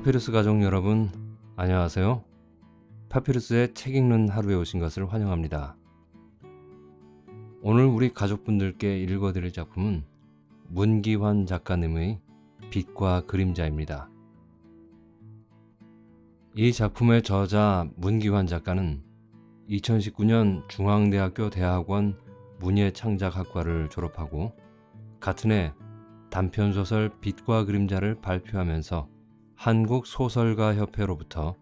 파피루스 가족 여러분, 안녕하세요. 파피루스의 책 읽는 하루에 오신 것을 환영합니다. 오늘 우리 가족분들께 읽어드릴 작품은 문기환 작가님의 빛과 그림자입니다. 이 작품의 저자 문기환 작가는 2019년 중앙대학교 대학원 문예창작학과를 졸업하고 같은 해 단편소설 빛과 그림자를 발표하면서 한국소설가협회로부터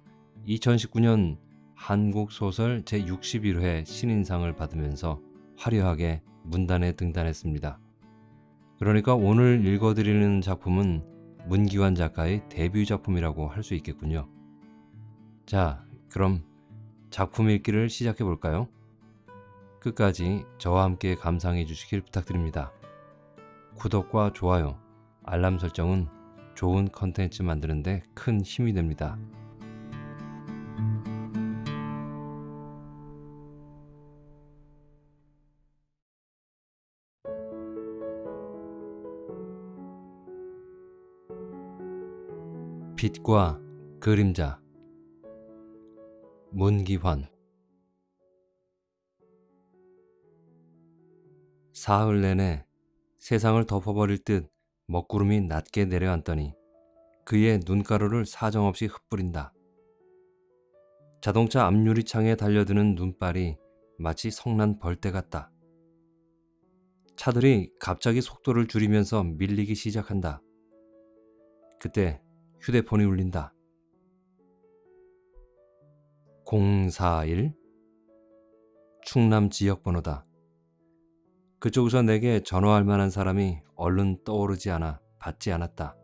2019년 한국소설 제61회 신인상을 받으면서 화려하게 문단에 등단했습니다. 그러니까 오늘 읽어드리는 작품은 문기환 작가의 데뷔 작품이라고 할 수 있겠군요. 자, 그럼 작품 읽기를 시작해 볼까요? 끝까지 저와 함께 감상해 주시길 부탁드립니다. 구독과 좋아요, 알람 설정은 좋은 컨텐츠 만드는데 큰 힘이 됩니다. 빛과 그림자 문기환 사흘 내내 세상을 덮어버릴 듯 먹구름이 낮게 내려앉더니 그의 눈가루를 사정없이 흩뿌린다. 자동차 앞유리창에 달려드는 눈발이 마치 성난 벌떼 같다. 차들이 갑자기 속도를 줄이면서 밀리기 시작한다. 그때 휴대폰이 울린다. 041 충남 지역 번호다. 그쪽에서 내게 전화할 만한 사람이 얼른 떠오르지 않아 받지 않았다.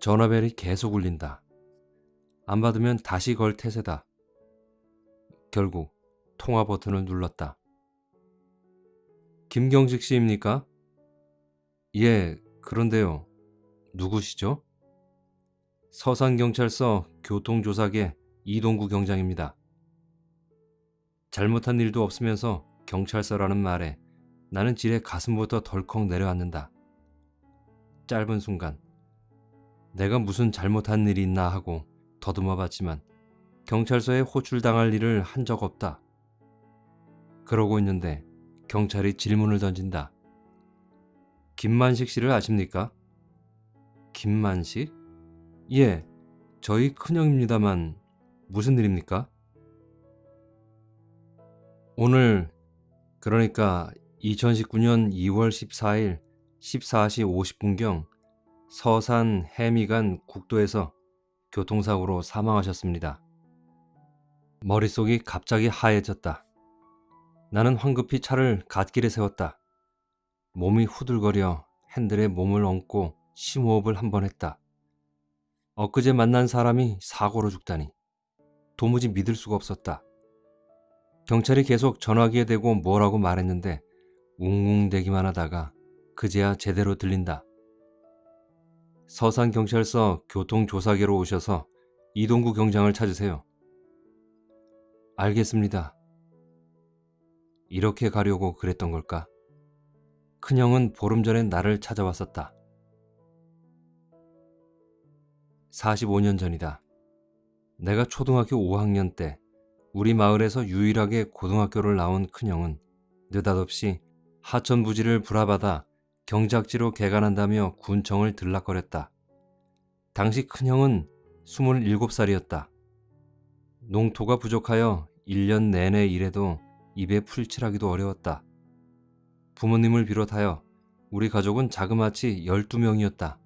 전화벨이 계속 울린다. 안 받으면 다시 걸 태세다. 결국 통화 버튼을 눌렀다. 김경식 씨입니까? 예, 그런데요. 누구시죠? 서산경찰서 교통조사계 이동구 경장입니다. 잘못한 일도 없으면서 경찰서라는 말에 나는 지레 가슴부터 덜컥 내려앉는다. 짧은 순간 내가 무슨 잘못한 일이 있나 하고 더듬어 봤지만 경찰서에 호출당할 일을 한 적 없다. 그러고 있는데 경찰이 질문을 던진다. 김만식 씨를 아십니까? 김만식? 예, 저희 큰형입니다만 무슨 일입니까? 오늘 그러니까 2019년 2월 14일 14시 50분경 서산 해미간 국도에서 교통사고로 사망하셨습니다. 머릿속이 갑자기 하얘졌다. 나는 황급히 차를 갓길에 세웠다. 몸이 후들거려 핸들에 몸을 얹고 심호흡을 한 번 했다. 엊그제 만난 사람이 사고로 죽다니. 도무지 믿을 수가 없었다. 경찰이 계속 전화기에 대고 뭐라고 말했는데 웅웅대기만 하다가 그제야 제대로 들린다. 서산경찰서 교통조사계로 오셔서 이동구 경장을 찾으세요. 알겠습니다. 이렇게 가려고 그랬던 걸까? 큰형은 보름 전에 나를 찾아왔었다. 45년 전이다. 내가 초등학교 5학년 때 우리 마을에서 유일하게 고등학교를 나온 큰형은 느닷없이 하천 부지를 불화받아 경작지로 개간한다며 군청을 들락거렸다. 당시 큰형은 27살이었다. 농토가 부족하여 1년 내내 일해도 입에 풀칠하기도 어려웠다. 부모님을 비롯하여 우리 가족은 자그마치 12명이었다.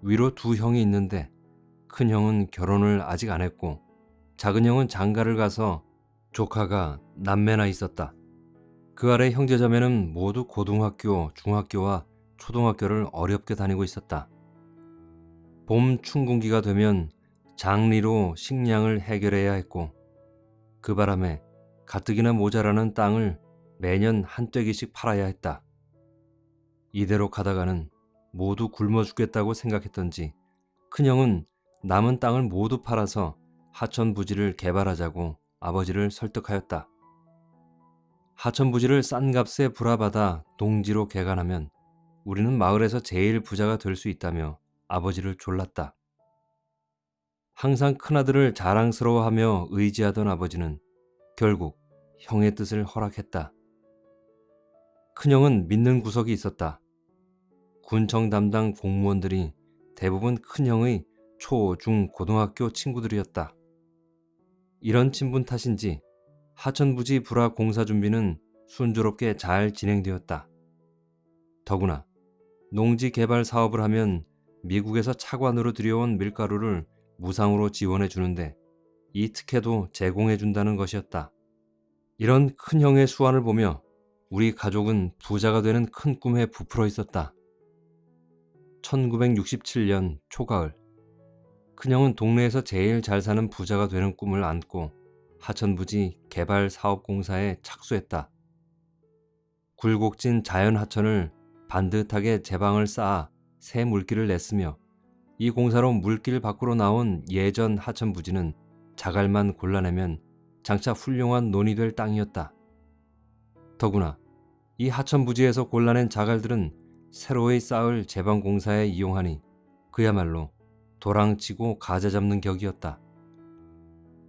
위로 두 형이 있는데 큰형은 결혼을 아직 안 했고 작은 형은 장가를 가서 조카가 남매나 있었다. 그 아래 형제자매는 모두 고등학교, 중학교와 초등학교를 어렵게 다니고 있었다. 봄 춘궁기가 되면 장리로 식량을 해결해야 했고 그 바람에 가뜩이나 모자라는 땅을 매년 한 떼기씩 팔아야 했다. 이대로 가다가는 모두 굶어 죽겠다고 생각했던지 큰형은 남은 땅을 모두 팔아서 하천 부지를 개발하자고 아버지를 설득하였다. 하천 부지를 싼 값에 불화받아 농지로 개간하면 우리는 마을에서 제일 부자가 될 수 있다며 아버지를 졸랐다. 항상 큰아들을 자랑스러워하며 의지하던 아버지는 결국 형의 뜻을 허락했다. 큰형은 믿는 구석이 있었다. 군청 담당 공무원들이 대부분 큰형의 초, 중, 고등학교 친구들이었다. 이런 친분 탓인지 하천부지 불화 공사 준비는 순조롭게 잘 진행되었다. 더구나 농지 개발 사업을 하면 미국에서 차관으로 들여온 밀가루를 무상으로 지원해 주는데 이 특혜도 제공해 준다는 것이었다. 이런 큰 형의 수완을 보며 우리 가족은 부자가 되는 큰 꿈에 부풀어 있었다. 1967년 초가을 큰형은 동네에서 제일 잘 사는 부자가 되는 꿈을 안고 하천부지 개발사업공사에 착수했다. 굴곡진 자연하천을 반듯하게 제방을 쌓아 새 물길을 냈으며 이 공사로 물길 밖으로 나온 예전 하천부지는 자갈만 골라내면 장차 훌륭한 논이 될 땅이었다. 더구나 이 하천부지에서 골라낸 자갈들은 새로이 쌓을 제방공사에 이용하니 그야말로 도랑치고 가재 잡는 격이었다.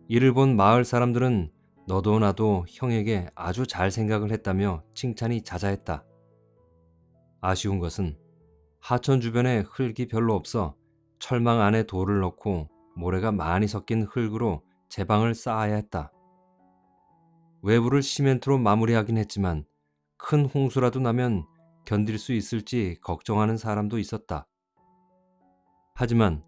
이를 본 마을 사람들은 너도 나도 형에게 아주 잘 생각을 했다며 칭찬이 자자했다. 아쉬운 것은 하천 주변에 흙이 별로 없어 철망 안에 돌을 넣고 모래가 많이 섞인 흙으로 제방을 쌓아야 했다. 외부를 시멘트로 마무리하긴 했지만 큰 홍수라도 나면 견딜 수 있을지 걱정하는 사람도 있었다. 하지만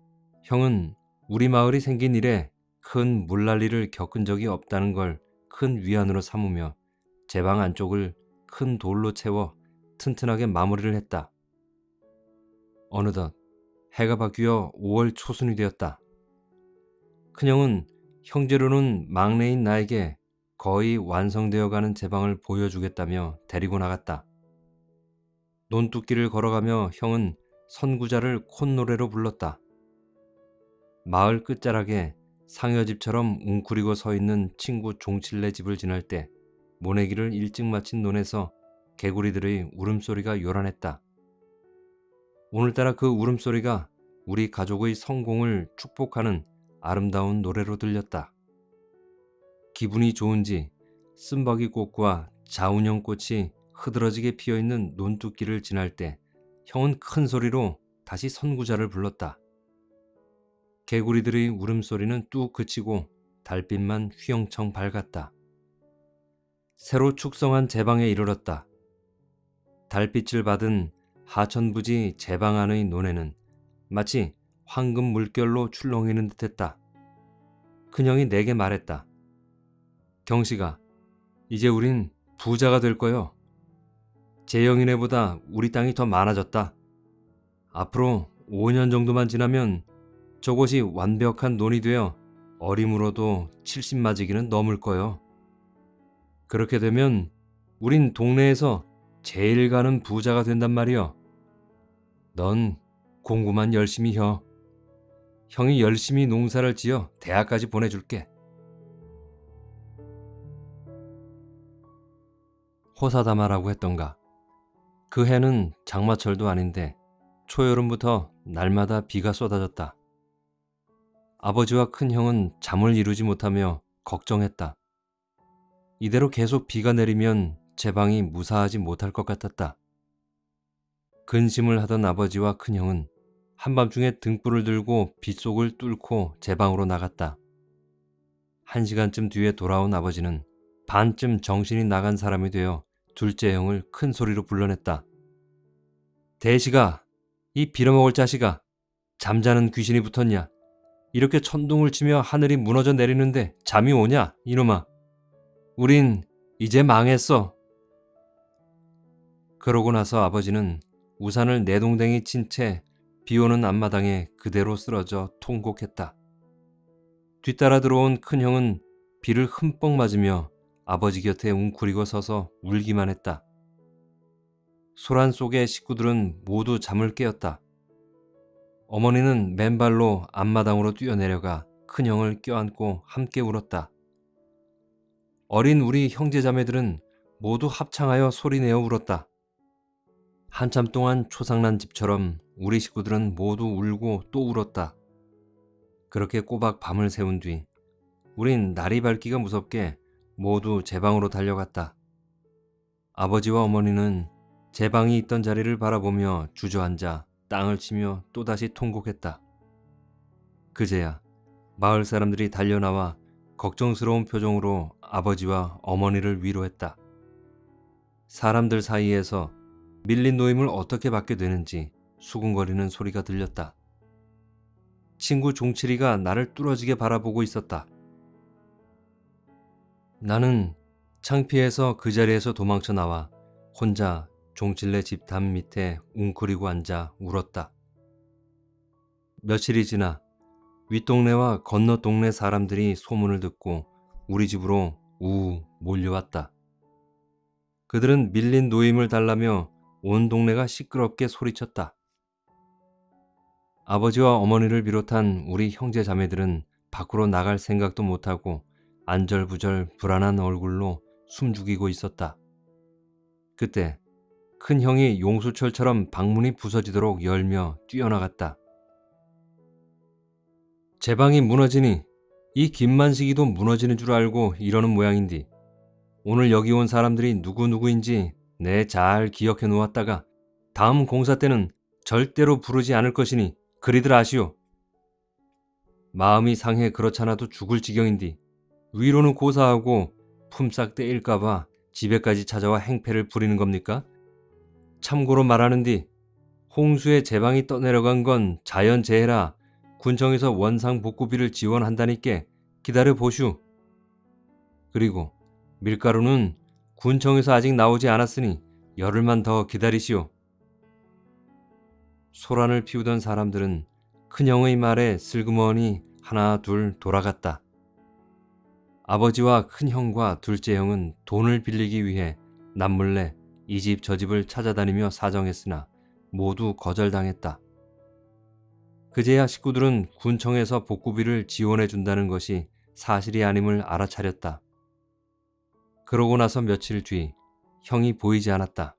형은 우리 마을이 생긴 일에 큰 물난리를 겪은 적이 없다는 걸 큰 위안으로 삼으며 제 방 안쪽을 큰 돌로 채워 튼튼하게 마무리를 했다. 어느덧 해가 바뀌어 5월 초순이 되었다. 큰형은 형제로는 막내인 나에게 거의 완성되어 가는 제 방을 보여주겠다며 데리고 나갔다. 논두길을 걸어가며 형은 선구자를 콧노래로 불렀다. 마을 끝자락에 상여집처럼 웅크리고 서 있는 친구 종칠네 집을 지날 때 모내기를 일찍 마친 논에서 개구리들의 울음소리가 요란했다. 오늘따라 그 울음소리가 우리 가족의 성공을 축복하는 아름다운 노래로 들렸다. 기분이 좋은지 쓴바귀 꽃과 자운형 꽃이 흐드러지게 피어있는 논두길을 지날 때 형은 큰 소리로 다시 선구자를 불렀다. 개구리들의 울음소리는 뚝 그치고 달빛만 휘영청 밝았다. 새로 축성한 제방에 이르렀다. 달빛을 받은 하천부지 제방 안의 논에는 마치 황금 물결로 출렁이는 듯했다. 큰형이 내게 말했다. 경식아, 이제 우린 부자가 될 거요. 재영이네보다 우리 땅이 더 많아졌다. 앞으로 5년 정도만 지나면 저곳이 완벽한 논이 되어 어림으로도 70마지기는 넘을 거요. 그렇게 되면 우린 동네에서 제일 가는 부자가 된단 말이여. 넌 공부만 열심히 혀. 형이 열심히 농사를 지어 대학까지 보내줄게. 호사다마라고 했던가. 그 해는 장마철도 아닌데 초여름부터 날마다 비가 쏟아졌다. 아버지와 큰형은 잠을 이루지 못하며 걱정했다. 이대로 계속 비가 내리면 제 방이 무사하지 못할 것 같았다. 근심을 하던 아버지와 큰형은 한밤중에 등불을 들고 빗속을 뚫고 제 방으로 나갔다. 한 시간쯤 뒤에 돌아온 아버지는 반쯤 정신이 나간 사람이 되어 둘째 형을 큰 소리로 불러냈다. 대시가, 이 빌어먹을 자식아, 잠자는 귀신이 붙었냐? 이렇게 천둥을 치며 하늘이 무너져 내리는데 잠이 오냐, 이놈아? 우린 이제 망했어. 그러고 나서 아버지는 우산을 내동댕이 친 채 비오는 앞마당에 그대로 쓰러져 통곡했다. 뒤따라 들어온 큰형은 비를 흠뻑 맞으며 아버지 곁에 웅크리고 서서 울기만 했다. 소란 속의 식구들은 모두 잠을 깨었다. 어머니는 맨발로 앞마당으로 뛰어내려가 큰형을 껴안고 함께 울었다. 어린 우리 형제자매들은 모두 합창하여 소리내어 울었다. 한참 동안 초상난 집처럼 우리 식구들은 모두 울고 또 울었다. 그렇게 꼬박 밤을 새운 뒤 우린 날이 밝기가 무섭게 모두 제 방으로 달려갔다. 아버지와 어머니는 제 방이 있던 자리를 바라보며 주저앉아 땅을 치며 또다시 통곡했다. 그제야 마을 사람들이 달려나와 걱정스러운 표정으로 아버지와 어머니를 위로했다. 사람들 사이에서 밀린 노임을 어떻게 받게 되는지 수군거리는 소리가 들렸다. 친구 종칠이가 나를 뚫어지게 바라보고 있었다. 나는 창피해서 그 자리에서 도망쳐 나와 혼자 종칠네 집담 밑에 웅크리고 앉아 울었다. 며칠이 지나 윗동네와 건너 동네 사람들이 소문을 듣고 우리 집으로 우 몰려왔다. 그들은 밀린 노임을 달라며 온 동네가 시끄럽게 소리쳤다. 아버지와 어머니를 비롯한 우리 형제 자매들은 밖으로 나갈 생각도 못하고 안절부절 불안한 얼굴로 숨죽이고 있었다. 그때 큰 형이 용수철처럼 방문이 부서지도록 열며 뛰어나갔다. 제 방이 무너지니 이 김만식이도 무너지는 줄 알고 이러는 모양인디. 오늘 여기 온 사람들이 누구누구인지 내 잘 기억해 놓았다가 다음 공사 때는 절대로 부르지 않을 것이니 그리들 아시오. 마음이 상해 그렇잖아도 죽을 지경인디 위로는 고사하고 품삯 떼일까봐 집에까지 찾아와 행패를 부리는 겁니까? 참고로 말하는디 홍수에 제방이 떠내려간 건 자연재해라 군청에서 원상 복구비를 지원한다니께 기다려 보슈. 그리고 밀가루는 군청에서 아직 나오지 않았으니 열흘만 더 기다리시오. 소란을 피우던 사람들은 큰형의 말에 슬그머니 하나 둘 돌아갔다. 아버지와 큰형과 둘째 형은 돈을 빌리기 위해 남몰래 이 집 저 집을 찾아다니며 사정했으나 모두 거절당했다. 그제야 식구들은 군청에서 복구비를 지원해 준다는 것이 사실이 아님을 알아차렸다. 그러고 나서 며칠 뒤 형이 보이지 않았다.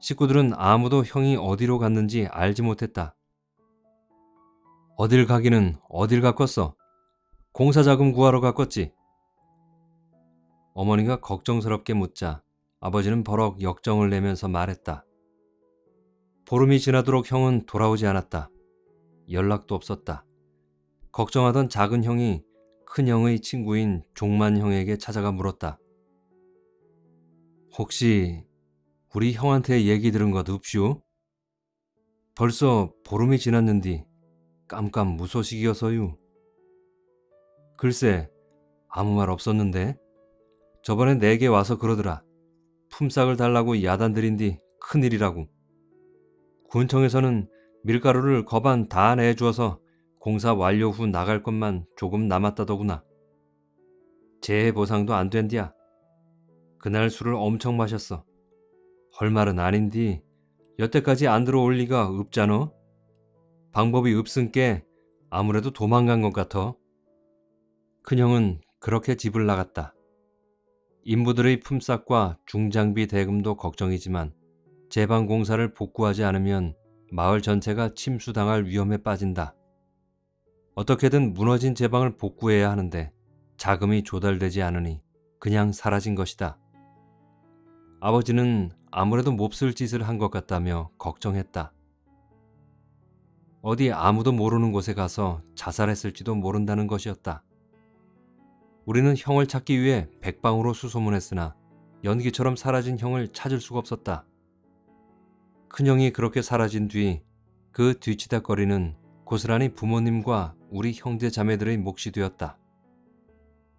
식구들은 아무도 형이 어디로 갔는지 알지 못했다. 어딜 가기는 어딜 갔겠어. 공사자금 구하러 갔겠지. 어머니가 걱정스럽게 묻자 아버지는 버럭 역정을 내면서 말했다. 보름이 지나도록 형은 돌아오지 않았다. 연락도 없었다. 걱정하던 작은 형이 큰 형의 친구인 종만 형에게 찾아가 물었다. 혹시 우리 형한테 얘기 들은 것 없슈? 벌써 보름이 지났는디 깜깜 무소식이어서유. 글쎄 아무 말 없었는데 저번에 내게 와서 그러더라. 품삯을 달라고 야단들인 뒤 큰일이라고. 군청에서는 밀가루를 거반 다 내주어서 공사 완료 후 나갈 것만 조금 남았다더구나. 재해 보상도 안 된디야. 그날 술을 엄청 마셨어. 헐 말은 아닌디 여태까지 안 들어올 리가 없잖아. 방법이 없은께 아무래도 도망간 것 같아. 큰형은 그렇게 집을 나갔다. 인부들의 품삯과 중장비 대금도 걱정이지만 제방 공사를 복구하지 않으면 마을 전체가 침수당할 위험에 빠진다. 어떻게든 무너진 제방을 복구해야 하는데 자금이 조달되지 않으니 그냥 사라진 것이다. 아버지는 아무래도 몹쓸 짓을 한 것 같다며 걱정했다. 어디 아무도 모르는 곳에 가서 자살했을지도 모른다는 것이었다. 우리는 형을 찾기 위해 백방으로 수소문했으나 연기처럼 사라진 형을 찾을 수가 없었다. 큰형이 그렇게 사라진 뒤 그 뒤치다거리는 고스란히 부모님과 우리 형제 자매들의 몫이 되었다.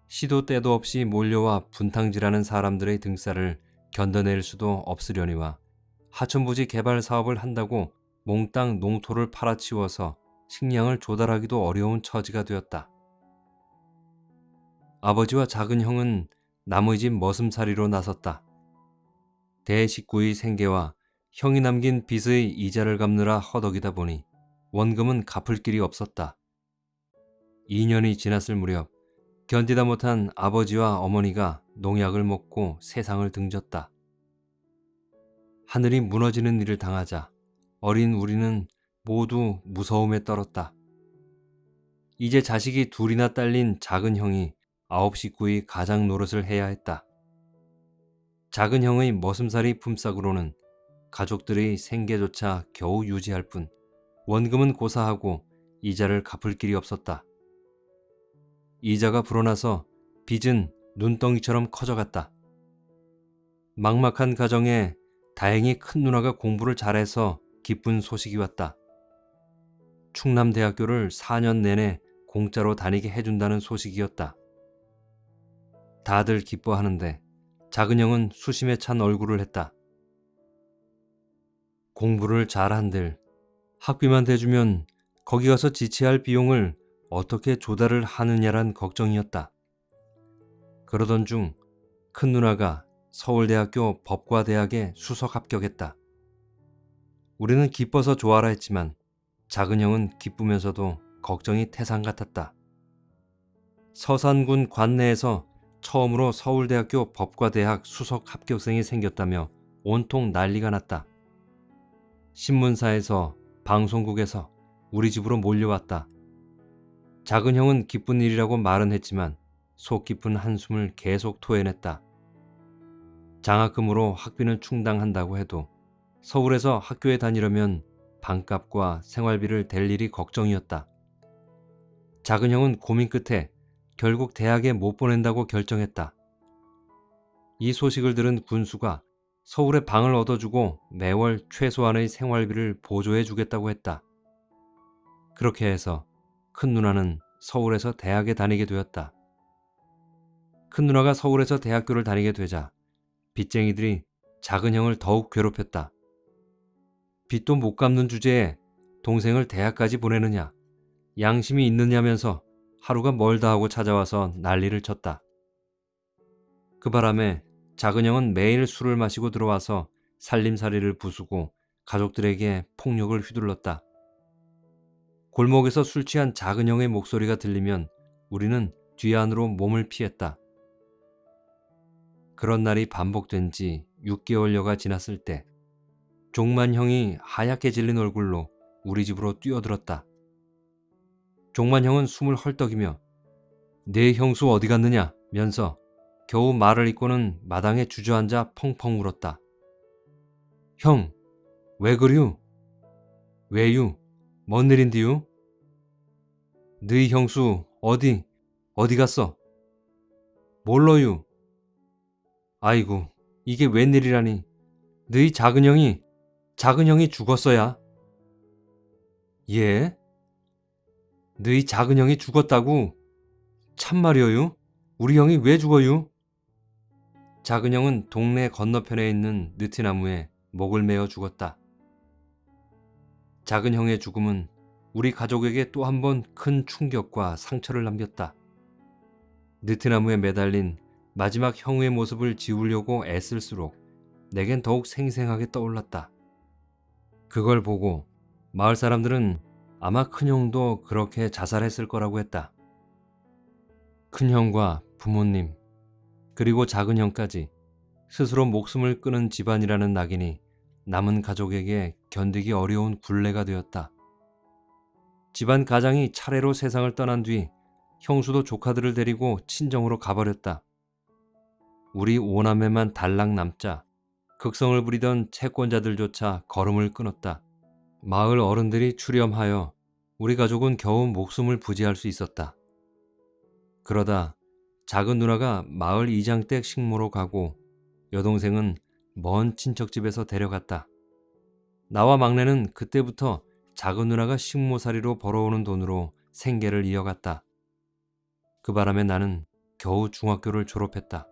시도 때도 없이 몰려와 분탕질하는 사람들의 등살을 견뎌낼 수도 없으려니와 하천부지 개발 사업을 한다고 몽땅 농토를 팔아치워서 식량을 조달하기도 어려운 처지가 되었다. 아버지와 작은 형은 남의 집 머슴살이로 나섰다. 대식구의 생계와 형이 남긴 빚의 이자를 갚느라 허덕이다 보니 원금은 갚을 길이 없었다. 2년이 지났을 무렵 견디다 못한 아버지와 어머니가 농약을 먹고 세상을 등졌다. 하늘이 무너지는 일을 당하자 어린 우리는 모두 무서움에 떨었다. 이제 자식이 둘이나 딸린 작은 형이 아홉 식구의 가장 노릇을 해야 했다. 작은 형의 머슴살이 품삯으로는 가족들의 생계조차 겨우 유지할 뿐 원금은 고사하고 이자를 갚을 길이 없었다. 이자가 불어나서 빚은 눈덩이처럼 커져갔다. 막막한 가정에 다행히 큰 누나가 공부를 잘해서 기쁜 소식이 왔다. 충남대학교를 4년 내내 공짜로 다니게 해준다는 소식이었다. 다들 기뻐하는데 작은 형은 수심에 찬 얼굴을 했다. 공부를 잘한들 학비만 대주면 거기 가서 지체할 비용을 어떻게 조달을 하느냐란 걱정이었다. 그러던 중 큰 누나가 서울대학교 법과대학에 수석 합격했다. 우리는 기뻐서 좋아라 했지만 작은 형은 기쁘면서도 걱정이 태산 같았다. 서산군 관내에서 처음으로 서울대학교 법과대학 수석 합격생이 생겼다며 온통 난리가 났다. 신문사에서 방송국에서 우리 집으로 몰려왔다. 작은 형은 기쁜 일이라고 말은 했지만 속 깊은 한숨을 계속 토해냈다. 장학금으로 학비는 충당한다고 해도 서울에서 학교에 다니려면 방값과 생활비를 댈 일이 걱정이었다. 작은 형은 고민 끝에 결국 대학에 못 보낸다고 결정했다. 이 소식을 들은 군수가 서울에 방을 얻어주고 매월 최소한의 생활비를 보조해 주겠다고 했다. 그렇게 해서 큰 누나는 서울에서 대학에 다니게 되었다. 큰 누나가 서울에서 대학교를 다니게 되자 빚쟁이들이 작은 형을 더욱 괴롭혔다. 빚도 못 갚는 주제에 동생을 대학까지 보내느냐, 양심이 있느냐면서 하루가 멀다 하고 찾아와서 난리를 쳤다. 그 바람에 작은 형은 매일 술을 마시고 들어와서 살림살이를 부수고 가족들에게 폭력을 휘둘렀다. 골목에서 술 취한 작은 형의 목소리가 들리면 우리는 뒤안으로 몸을 피했다. 그런 날이 반복된 지 6개월여가 지났을 때 종만 형이 하얗게 질린 얼굴로 우리 집으로 뛰어들었다. 종만 형은 숨을 헐떡이며 내 형수 어디 갔느냐 면서 겨우 말을 잇고는 마당에 주저앉아 펑펑 울었다. 형, 왜 그류? 왜유? 뭔 일인디유? 너희 형수 어디, 어디 갔어? 몰러유? 아이고, 이게 웬일이라니. 너희 작은 형이, 작은 형이 죽었어야. 예? 너희 작은 형이 죽었다고? 참말이어유? 우리 형이 왜 죽어유? 작은 형은 동네 건너편에 있는 느티나무에 목을 메어 죽었다. 작은 형의 죽음은 우리 가족에게 또 한 번 큰 충격과 상처를 남겼다. 느티나무에 매달린 마지막 형의 모습을 지우려고 애쓸수록 내겐 더욱 생생하게 떠올랐다. 그걸 보고 마을 사람들은 아마 큰형도 그렇게 자살했을 거라고 했다. 큰형과 부모님, 그리고 작은형까지 스스로 목숨을 끊은 집안이라는 낙인이 남은 가족에게 견디기 어려운 굴레가 되었다. 집안 가장이 차례로 세상을 떠난 뒤 형수도 조카들을 데리고 친정으로 가버렸다. 우리 오남매만 달랑 남자 극성을 부리던 채권자들조차 걸음을 끊었다. 마을 어른들이 출염하여 우리 가족은 겨우 목숨을 부지할 수 있었다. 그러다 작은 누나가 마을 이장댁 식모로 가고 여동생은 먼 친척집에서 데려갔다. 나와 막내는 그때부터 작은 누나가 식모살이로 벌어오는 돈으로 생계를 이어갔다. 그 바람에 나는 겨우 중학교를 졸업했다.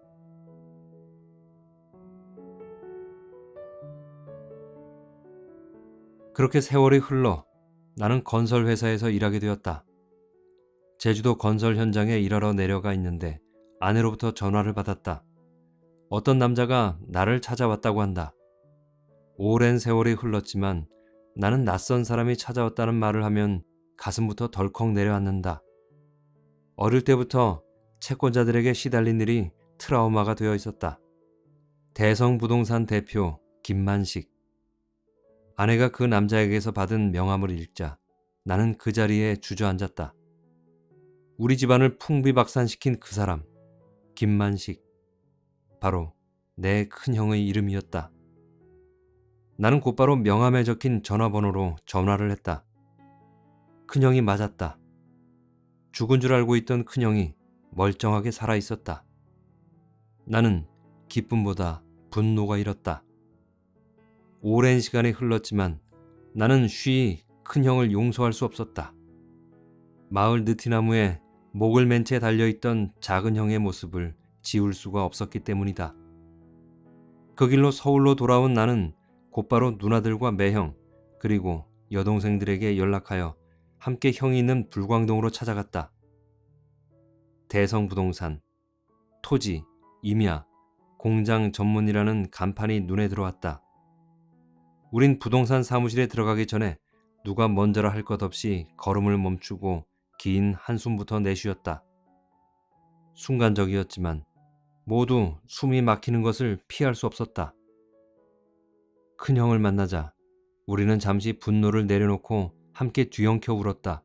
그렇게 세월이 흘러 나는 건설회사에서 일하게 되었다. 제주도 건설 현장에 일하러 내려가 있는데 아내로부터 전화를 받았다. 어떤 남자가 나를 찾아왔다고 한다. 오랜 세월이 흘렀지만 나는 낯선 사람이 찾아왔다는 말을 하면 가슴부터 덜컥 내려앉는다. 어릴 때부터 채권자들에게 시달린 일이 트라우마가 되어 있었다. 대성부동산 대표 김만식. 아내가 그 남자에게서 받은 명함을 읽자 나는 그 자리에 주저앉았다. 우리 집안을 풍비박산시킨 그 사람, 김만식. 바로 내 큰형의 이름이었다. 나는 곧바로 명함에 적힌 전화번호로 전화를 했다. 큰형이 맞았다. 죽은 줄 알고 있던 큰형이 멀쩡하게 살아 있었다. 나는 기쁨보다 분노가 일었다. 오랜 시간이 흘렀지만 나는 쉬이 큰형을 용서할 수 없었다. 마을 느티나무에 목을 맨 채 달려있던 작은 형의 모습을 지울 수가 없었기 때문이다. 그 길로 서울로 돌아온 나는 곧바로 누나들과 매형 그리고 여동생들에게 연락하여 함께 형이 있는 불광동으로 찾아갔다. 대성부동산, 토지, 임야, 공장 전문이라는 간판이 눈에 들어왔다. 우린 부동산 사무실에 들어가기 전에 누가 먼저라 할 것 없이 걸음을 멈추고 긴 한숨부터 내쉬었다. 순간적이었지만 모두 숨이 막히는 것을 피할 수 없었다. 큰형을 만나자 우리는 잠시 분노를 내려놓고 함께 뒤엉켜 울었다.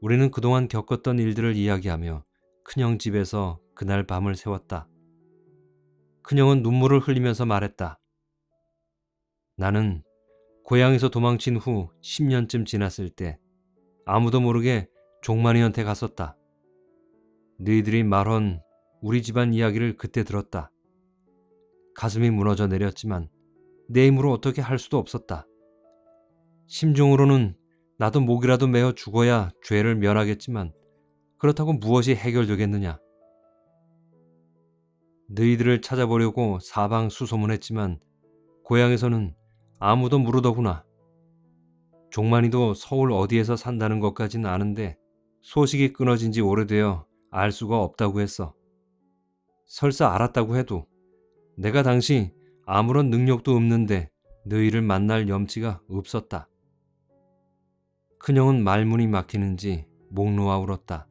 우리는 그동안 겪었던 일들을 이야기하며 큰형 집에서 그날 밤을 새웠다. 큰형은 눈물을 흘리면서 말했다. 나는 고향에서 도망친 후 10년쯤 지났을 때 아무도 모르게 종만이한테 갔었다. 너희들이 말한 우리 집안 이야기를 그때 들었다. 가슴이 무너져 내렸지만 내 힘으로 어떻게 할 수도 없었다. 심중으로는 나도 목이라도 메어 죽어야 죄를 면하겠지만 그렇다고 무엇이 해결되겠느냐. 너희들을 찾아보려고 사방 수소문했지만 고향에서는 아무도 모르더구나. 종만이도 서울 어디에서 산다는 것까진 아는데 소식이 끊어진 지 오래되어 알 수가 없다고 했어. 설사 알았다고 해도 내가 당시 아무런 능력도 없는데 너희를 만날 염치가 없었다. 큰형은 말문이 막히는지 목 놓아 울었다.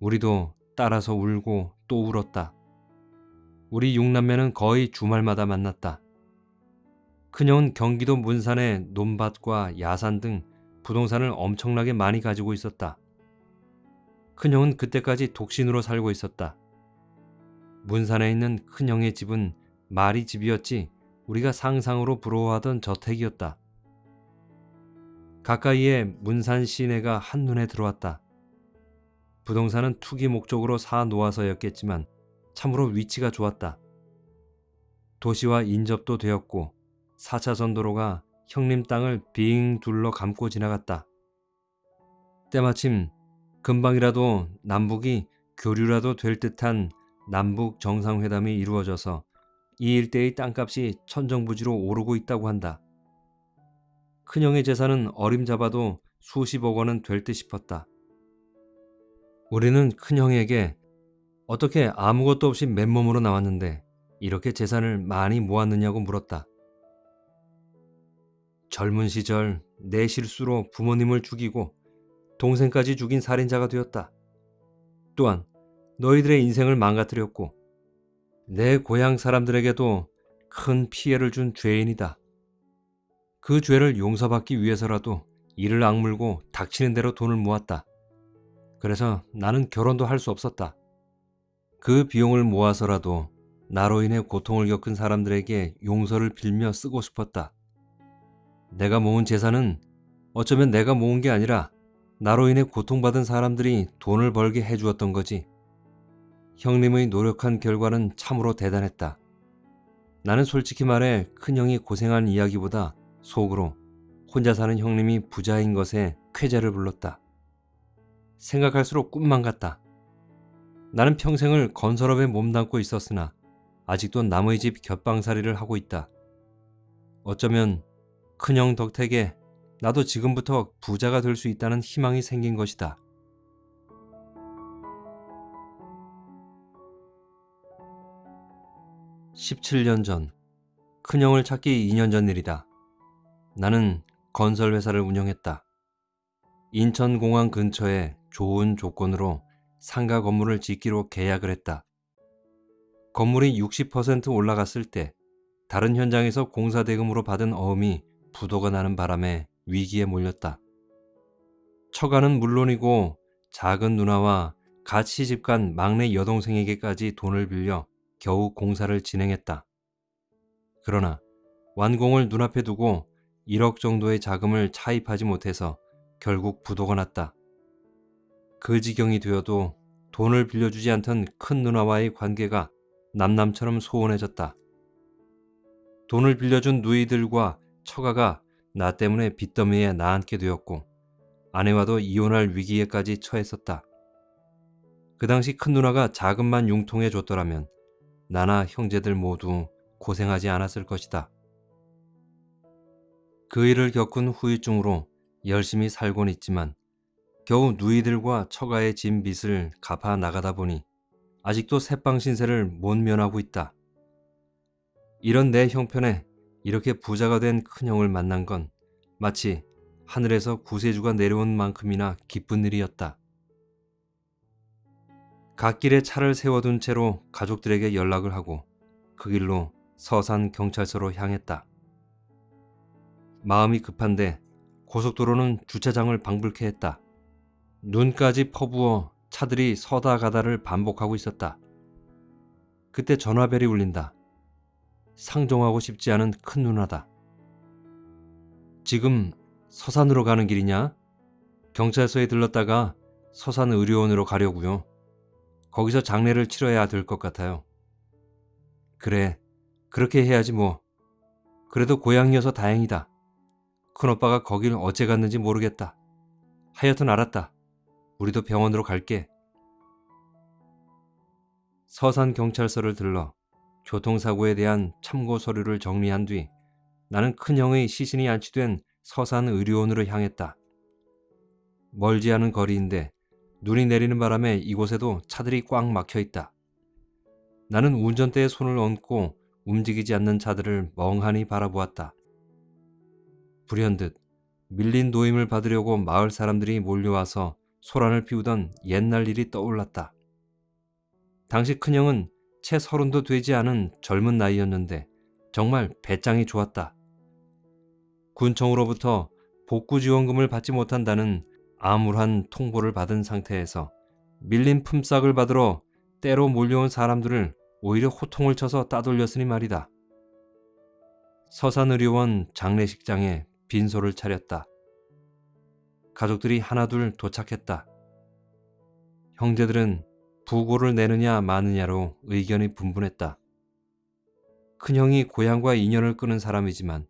우리도 따라서 울고 또 울었다. 우리 육남매는 거의 주말마다 만났다. 큰형은 경기도 문산의 논밭과 야산 등 부동산을 엄청나게 많이 가지고 있었다. 큰형은 그때까지 독신으로 살고 있었다. 문산에 있는 큰형의 집은 말이 집이었지 우리가 상상으로 부러워하던 저택이었다. 가까이에 문산 시내가 한눈에 들어왔다. 부동산은 투기 목적으로 사 놓아서였겠지만 참으로 위치가 좋았다. 도시와 인접도 되었고 4차 선 도로가 형님 땅을 빙 둘러 감고 지나갔다. 때마침 금방이라도 남북이 교류라도 될 듯한 남북 정상회담이 이루어져서 이 일대의 땅값이 천정부지로 오르고 있다고 한다. 큰형의 재산은 어림잡아도 수십억 원은 될 듯 싶었다. 우리는 큰형에게 어떻게 아무것도 없이 맨몸으로 나왔는데 이렇게 재산을 많이 모았느냐고 물었다. 젊은 시절 내 실수로 부모님을 죽이고 동생까지 죽인 살인자가 되었다. 또한 너희들의 인생을 망가뜨렸고 내 고향 사람들에게도 큰 피해를 준 죄인이다. 그 죄를 용서받기 위해서라도 이를 악물고 닥치는 대로 돈을 모았다. 그래서 나는 결혼도 할 수 없었다. 그 비용을 모아서라도 나로 인해 고통을 겪은 사람들에게 용서를 빌며 쓰고 싶었다. 내가 모은 재산은 어쩌면 내가 모은 게 아니라 나로 인해 고통받은 사람들이 돈을 벌게 해주었던 거지. 형님의 노력한 결과는 참으로 대단했다. 나는 솔직히 말해 큰형이 고생한 이야기보다 속으로 혼자 사는 형님이 부자인 것에 쾌재를 불렀다. 생각할수록 꿈만 같다. 나는 평생을 건설업에 몸담고 있었으나 아직도 남의 집 곁방살이를 하고 있다. 어쩌면 큰형 덕택에 나도 지금부터 부자가 될 수 있다는 희망이 생긴 것이다. (17년) 전 큰형을 찾기 (2년) 전 일이다. 나는 건설회사를 운영했다. 인천공항 근처에 좋은 조건으로 상가 건물을 짓기로 계약을 했다. 건물이 60% 올라갔을 때 다른 현장에서 공사 대금으로 받은 어음이 부도가 나는 바람에 위기에 몰렸다. 처가는 물론이고 작은 누나와 갓 시집간 막내 여동생에게까지 돈을 빌려 겨우 공사를 진행했다. 그러나 완공을 눈앞에 두고 1억 정도의 자금을 차입하지 못해서 결국 부도가 났다. 그 지경이 되어도 돈을 빌려주지 않던 큰 누나와의 관계가 남남처럼 소원해졌다. 돈을 빌려준 누이들과 처가가 나 때문에 빚더미에 나앉게 되었고 아내와도 이혼할 위기에까지 처했었다. 그 당시 큰 누나가 자금만 융통해 줬더라면 나나 형제들 모두 고생하지 않았을 것이다. 그 일을 겪은 후유증으로 열심히 살곤 있지만 겨우 누이들과 처가의 진 빚을 갚아 나가다 보니 아직도 새빵 신세를 못 면하고 있다. 이런 내 형편에 이렇게 부자가 된 큰형을 만난 건 마치 하늘에서 구세주가 내려온 만큼이나 기쁜 일이었다. 갓길에 차를 세워둔 채로 가족들에게 연락을 하고 그 길로 서산 경찰서로 향했다. 마음이 급한데 고속도로는 주차장을 방불케 했다. 눈까지 퍼부어 차들이 서다 가다를 반복하고 있었다. 그때 전화벨이 울린다. 상종하고 싶지 않은 큰 누나다. 지금 서산으로 가는 길이냐? 경찰서에 들렀다가 서산 의료원으로 가려고요. 거기서 장례를 치러야 될 것 같아요. 그래, 그렇게 해야지 뭐. 그래도 고향이어서 다행이다. 큰오빠가 거길 어째 갔는지 모르겠다. 하여튼 알았다. 우리도 병원으로 갈게. 서산 경찰서를 들러 교통사고에 대한 참고 서류를 정리한 뒤 나는 큰형의 시신이 안치된 서산 의료원으로 향했다. 멀지 않은 거리인데 눈이 내리는 바람에 이곳에도 차들이 꽉 막혀 있다. 나는 운전대에 손을 얹고 움직이지 않는 차들을 멍하니 바라보았다. 불현듯 밀린 노임을 받으려고 마을 사람들이 몰려와서 소란을 피우던 옛날 일이 떠올랐다. 당시 큰형은 채 서른도 되지 않은 젊은 나이였는데 정말 배짱이 좋았다. 군청으로부터 복구 지원금을 받지 못한다는 암울한 통보를 받은 상태에서 밀린 품삯을 받으러 때로 몰려온 사람들을 오히려 호통을 쳐서 따돌렸으니 말이다. 서산의료원 장례식장에 빈소를 차렸다. 가족들이 하나둘 도착했다. 형제들은 부고를 내느냐 마느냐로 의견이 분분했다. 큰형이 고향과 인연을 끄는 사람이지만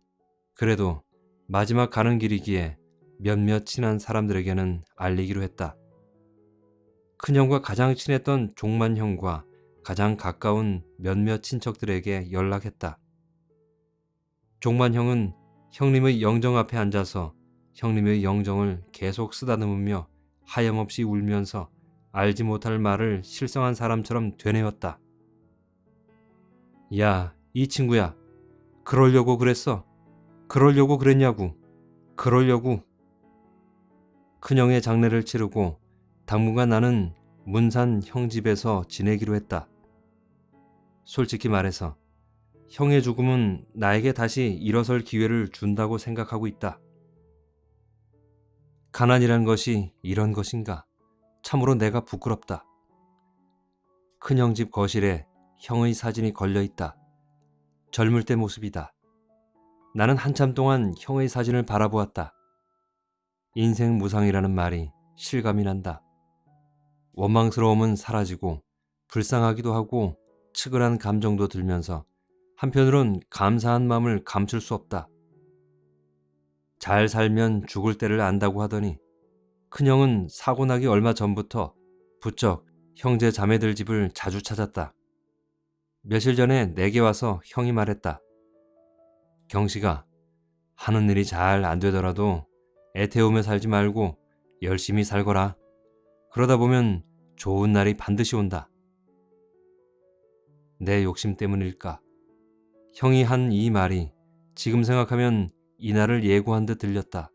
그래도 마지막 가는 길이기에 몇몇 친한 사람들에게는 알리기로 했다. 큰형과 가장 친했던 종만형과 가장 가까운 몇몇 친척들에게 연락했다. 종만형은 형님의 영정 앞에 앉아서 형님의 영정을 계속 쓰다듬으며 하염없이 울면서 알지 못할 말을 실성한 사람처럼 되뇌었다. 야, 이 친구야. 그러려고 그랬어. 그러려고 그랬냐고. 그러려고. 큰형의 장례를 치르고 당분간 나는 문산 형 집에서 지내기로 했다. 솔직히 말해서 형의 죽음은 나에게 다시 일어설 기회를 준다고 생각하고 있다. 가난이란 것이 이런 것인가? 참으로 내가 부끄럽다. 큰형 집 거실에 형의 사진이 걸려 있다. 젊을 때 모습이다. 나는 한참 동안 형의 사진을 바라보았다. 인생 무상이라는 말이 실감이 난다. 원망스러움은 사라지고 불쌍하기도 하고 측은한 감정도 들면서 한편으론 감사한 마음을 감출 수 없다. 잘 살면 죽을 때를 안다고 하더니 큰형은 사고 나기 얼마 전부터 부쩍 형제 자매들 집을 자주 찾았다. 며칠 전에 내게 와서 형이 말했다. 경식아, 하는 일이 잘 안 되더라도 애태우며 살지 말고 열심히 살거라. 그러다 보면 좋은 날이 반드시 온다. 내 욕심 때문일까? 형이 한 이 말이 지금 생각하면 이날을 예고한 듯 들렸다.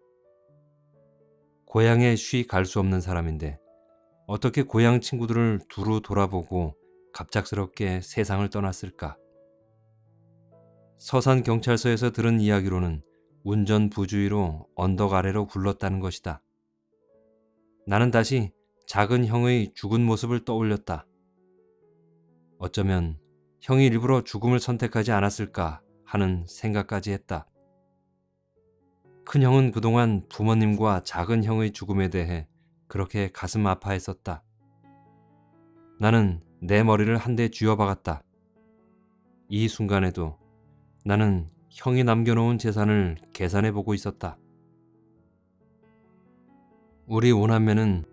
고향에 쉬 갈 수 없는 사람인데 어떻게 고향 친구들을 두루 돌아보고 갑작스럽게 세상을 떠났을까? 서산 경찰서에서 들은 이야기로는 운전 부주의로 언덕 아래로 굴렀다는 것이다. 나는 다시 작은 형의 죽은 모습을 떠올렸다. 어쩌면 형이 일부러 죽음을 선택하지 않았을까 하는 생각까지 했다. 큰 형은 그동안 부모님과 작은 형의 죽음에 대해 그렇게 가슴 아파했었다. 나는 내 머리를 한 대 쥐어박았다. 이 순간에도 나는 형이 남겨놓은 재산을 계산해 보고 있었다. 우리 오남매는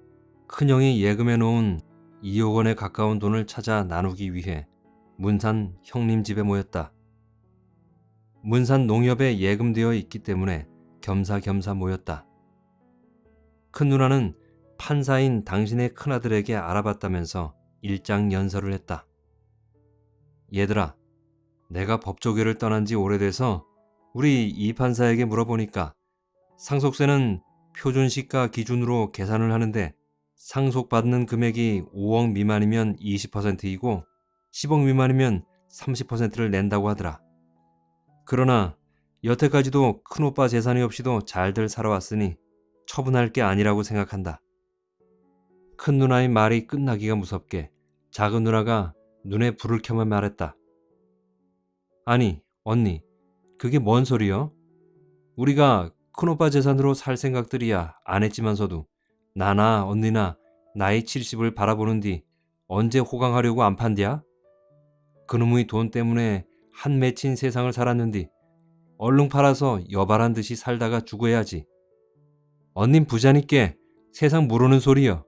큰형이 예금해 놓은 2억 원에 가까운 돈을 찾아 나누기 위해 문산 형님 집에 모였다. 문산 농협에 예금되어 있기 때문에 겸사겸사 모였다. 큰 누나는 판사인 당신의 큰아들에게 알아봤다면서 일장 연설을 했다. 얘들아, 내가 법조계를 떠난 지 오래돼서 우리 이 판사에게 물어보니까 상속세는 표준시가 기준으로 계산을 하는데 상속받는 금액이 5억 미만이면 20%이고 10억 미만이면 30%를 낸다고 하더라. 그러나 여태까지도 큰오빠 재산이 없이도 잘들 살아왔으니 처분할 게 아니라고 생각한다. 큰 누나의 말이 끝나기가 무섭게 작은 누나가 눈에 불을 켜며 말했다. 아니, 언니, 그게 뭔 소리요? 우리가 큰오빠 재산으로 살 생각들이야 안 했지만서도 나나 언니나 나이 70을 바라보는 뒤 언제 호강하려고 안 판디야? 그놈의 돈 때문에 한 맺힌 세상을 살았는디 얼른 팔아서 여발한 듯이 살다가 죽어야지. 언님 부자니께 세상 모르는 소리여.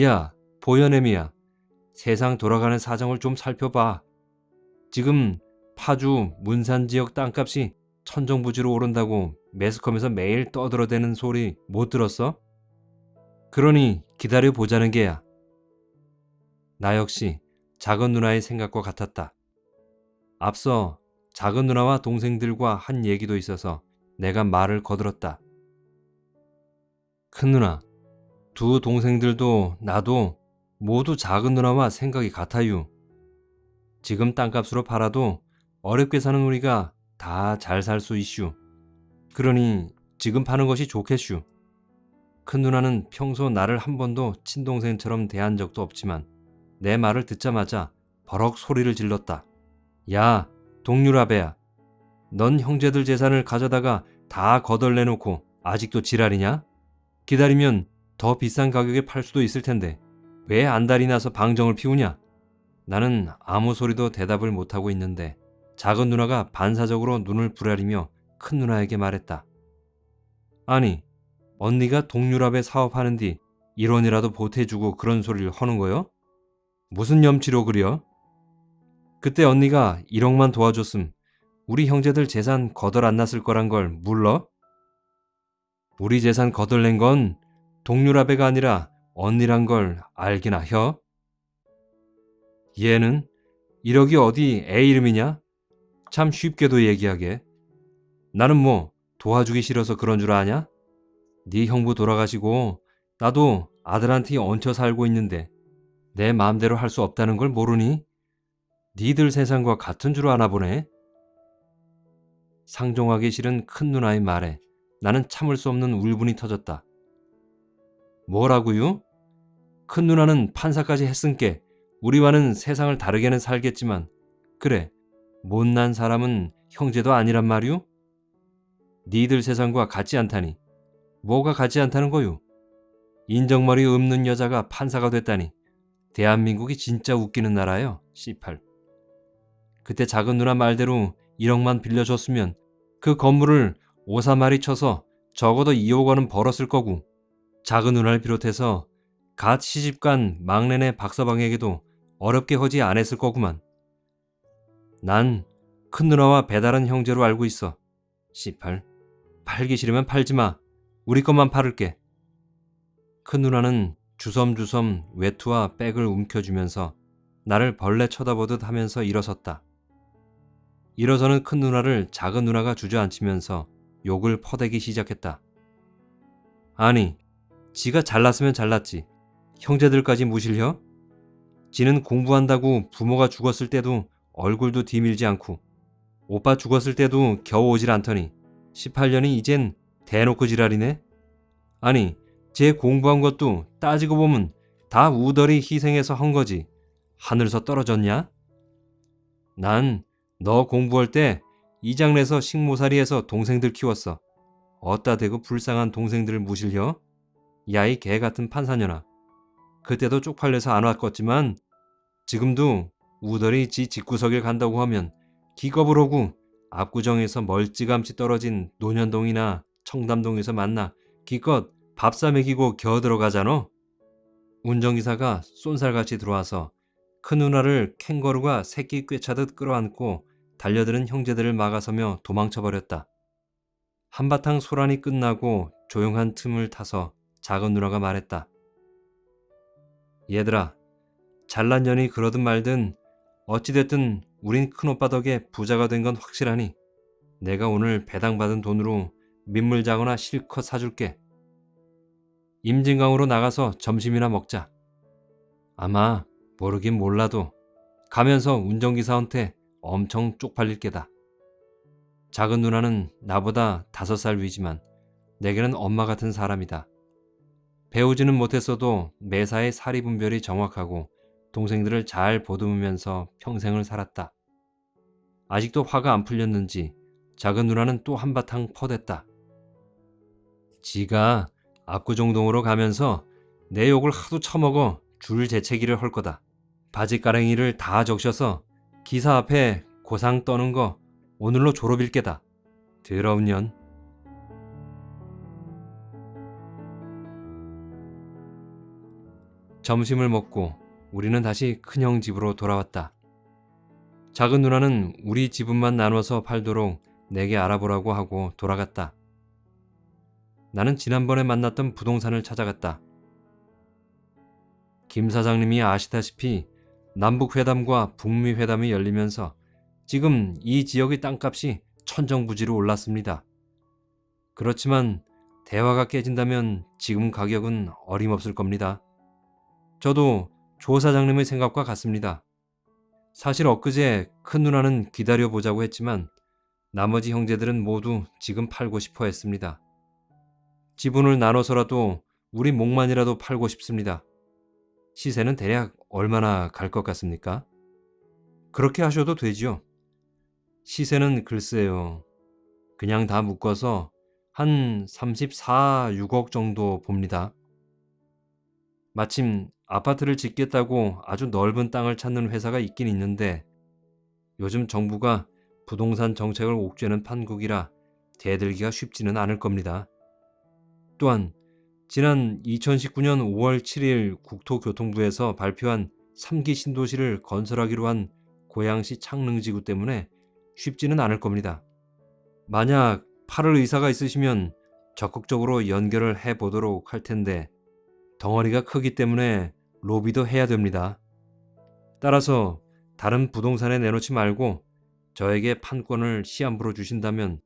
야, 보현애미야. 세상 돌아가는 사정을 좀 살펴봐. 지금 파주 문산 지역 땅값이 천정부지로 오른다고 매스컴에서 매일 떠들어대는 소리 못 들었어? 그러니 기다려 보자는 게야. 나 역시 작은 누나의 생각과 같았다. 앞서 작은 누나와 동생들과 한 얘기도 있어서 내가 말을 거들었다. 큰 누나, 두 동생들도 나도 모두 작은 누나와 생각이 같아요. 지금 땅값으로 팔아도 어렵게 사는 우리가 다 잘 살 수 있슈. 그러니 지금 파는 것이 좋겠슈. 큰 누나는 평소 나를 한 번도 친동생처럼 대한 적도 없지만 내 말을 듣자마자 버럭 소리를 질렀다. 야, 동률아배야. 넌 형제들 재산을 가져다가 다 거덜내놓고 아직도 지랄이냐? 기다리면 더 비싼 가격에 팔 수도 있을 텐데 왜 안달이 나서 방정을 피우냐? 나는 아무 소리도 대답을 못하고 있는데 작은 누나가 반사적으로 눈을 부라리며 큰 누나에게 말했다. 아니, 언니가 동유럽에 사업하는 뒤 1원이라도 보태주고 그런 소리를 하는 거요? 무슨 염치로 그려? 그때 언니가 1억만 도와줬음 우리 형제들 재산 거덜 안 났을 거란 걸 물러? 우리 재산 거덜낸 건 동유라배가 아니라 언니란 걸 알기나 혀? 얘는 1억이 어디 애 이름이냐? 참 쉽게도 얘기하게. 나는 뭐 도와주기 싫어서 그런 줄 아냐? 네 형부 돌아가시고 나도 아들한테 얹혀 살고 있는데 내 마음대로 할 수 없다는 걸 모르니? 니들 세상과 같은 줄 아나 보네. 상종하기 싫은 큰 누나의 말에 나는 참을 수 없는 울분이 터졌다. 뭐라고요? 큰 누나는 판사까지 했은께 우리와는 세상을 다르게는 살겠지만 그래 못난 사람은 형제도 아니란 말이오? 니들 세상과 같지 않다니 뭐가 같지 않다는 거요? 인정머리 없는 여자가 판사가 됐다니 대한민국이 진짜 웃기는 나라요 18 그때 작은 누나 말대로 1억만 빌려줬으면 그 건물을 오사마리 쳐서 적어도 2억 원은 벌었을 거고 작은 누나를 비롯해서 갓 시집간 막내네 박서방에게도 어렵게 허지 안 했을 거구만. 난 큰 누나와 배달은 형제로 알고 있어. 18. 팔기 싫으면 팔지 마. 우리 것만 팔을게. 큰 누나는 주섬주섬 외투와 백을 움켜쥐면서 나를 벌레 쳐다보듯 하면서 일어섰다. 일어서는 큰 누나를 작은 누나가 주저앉히면서 욕을 퍼대기 시작했다. 아니, 지가 잘났으면 잘났지. 형제들까지 무실혀? 지는 공부한다고 부모가 죽었을 때도 얼굴도 디밀지 않고 오빠 죽었을 때도 겨우 오질 않더니 18년이 이젠 대놓고 지랄이네? 아니, 제 공부한 것도 따지고 보면 다 우덜이 희생해서 한 거지. 하늘서 떨어졌냐? 난 너 공부할 때 이장내서 식모살이해서 동생들 키웠어. 어따 대고 불쌍한 동생들을 무실려? 야이 개 같은 판사녀나. 그때도 쪽팔려서 안 왔겠지만 지금도 우덜이 지 집구석일 간다고 하면 기겁을 하고 압구정에서 멀찌감치 떨어진 논현동이나 청담동에서 만나 기껏 밥사 먹이고 겨 들어가잖아. 운전기사가 쏜살같이 들어와서 큰 누나를 캥거루가 새끼 꿰차듯 끌어안고 달려드는 형제들을 막아서며 도망쳐버렸다. 한바탕 소란이 끝나고 조용한 틈을 타서 작은 누나가 말했다. 얘들아, 잘난 년이 그러든 말든 어찌됐든 우린 큰오빠 덕에 부자가 된 건 확실하니 내가 오늘 배당받은 돈으로 민물장어나 실컷 사줄게. 임진강으로 나가서 점심이나 먹자. 아마 모르긴 몰라도 가면서 운전기사한테 엄청 쪽팔릴 게다. 작은 누나는 나보다 다섯 살 위지만 내게는 엄마 같은 사람이다. 배우지는 못했어도 매사에 사리 분별이 정확하고 동생들을 잘 보듬으면서 평생을 살았다. 아직도 화가 안 풀렸는지 작은 누나는 또 한바탕 퍼댔다. 지가 압구정동으로 가면서 내 욕을 하도 처먹어 줄 재채기를 할 거다. 바지가랭이를 다 적셔서 기사 앞에 고상 떠는 거 오늘로 졸업일 게다. 더러운 년. 점심을 먹고 우리는 다시 큰형 집으로 돌아왔다. 작은 누나는 우리 지분만 나눠서 팔도록 내게 알아보라고 하고 돌아갔다. 나는 지난번에 만났던 부동산을 찾아갔다. 김 사장님이 아시다시피 남북 회담과 북미 회담이 열리면서 지금 이 지역의 땅값이 천정부지로 올랐습니다. 그렇지만 대화가 깨진다면 지금 가격은 어림없을 겁니다. 저도 조 사장님의 생각과 같습니다. 사실 엊그제 큰 누나는 기다려보자고 했지만 나머지 형제들은 모두 지금 팔고 싶어 했습니다. 지분을 나눠서라도 우리 목만이라도 팔고 싶습니다. 시세는 대략 얼마나 갈 것 같습니까? 그렇게 하셔도 되지요. 시세는 글쎄요. 그냥 다 묶어서 한 34, 6억 정도 봅니다. 마침 아파트를 짓겠다고 아주 넓은 땅을 찾는 회사가 있긴 있는데 요즘 정부가 부동산 정책을 옥죄는 판국이라 대들기가 쉽지는 않을 겁니다. 또한 지난 2019년 5월 7일 국토교통부에서 발표한 3기 신도시를 건설하기로 한 고양시 창릉지구 때문에 쉽지는 않을 겁니다. 만약 팔을 의사가 있으시면 적극적으로 연결을 해 보도록 할 텐데 덩어리가 크기 때문에 로비도 해야 됩니다. 따라서 다른 부동산에 내놓지 말고 저에게 판권을 시한부로 주신다면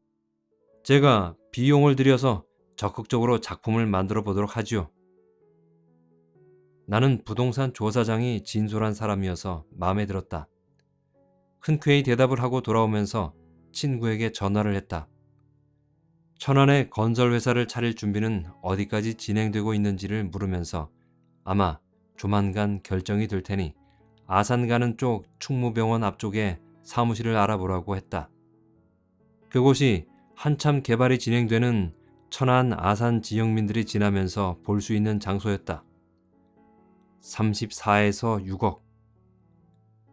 제가 비용을 들여서 적극적으로 작품을 만들어 보도록 하지요. 나는 부동산 조사장이 진솔한 사람이어서 마음에 들었다. 흔쾌히 대답을 하고 돌아오면서 친구에게 전화를 했다. 천안에 건설회사를 차릴 준비는 어디까지 진행되고 있는지를 물으면서 아마 조만간 결정이 될 테니 아산 가는 쪽 충무병원 앞쪽에 사무실을 알아보라고 했다. 그곳이 한참 개발이 진행되는 천안 아산 지역민들이 지나면서 볼 수 있는 장소였다. 34에서 6억.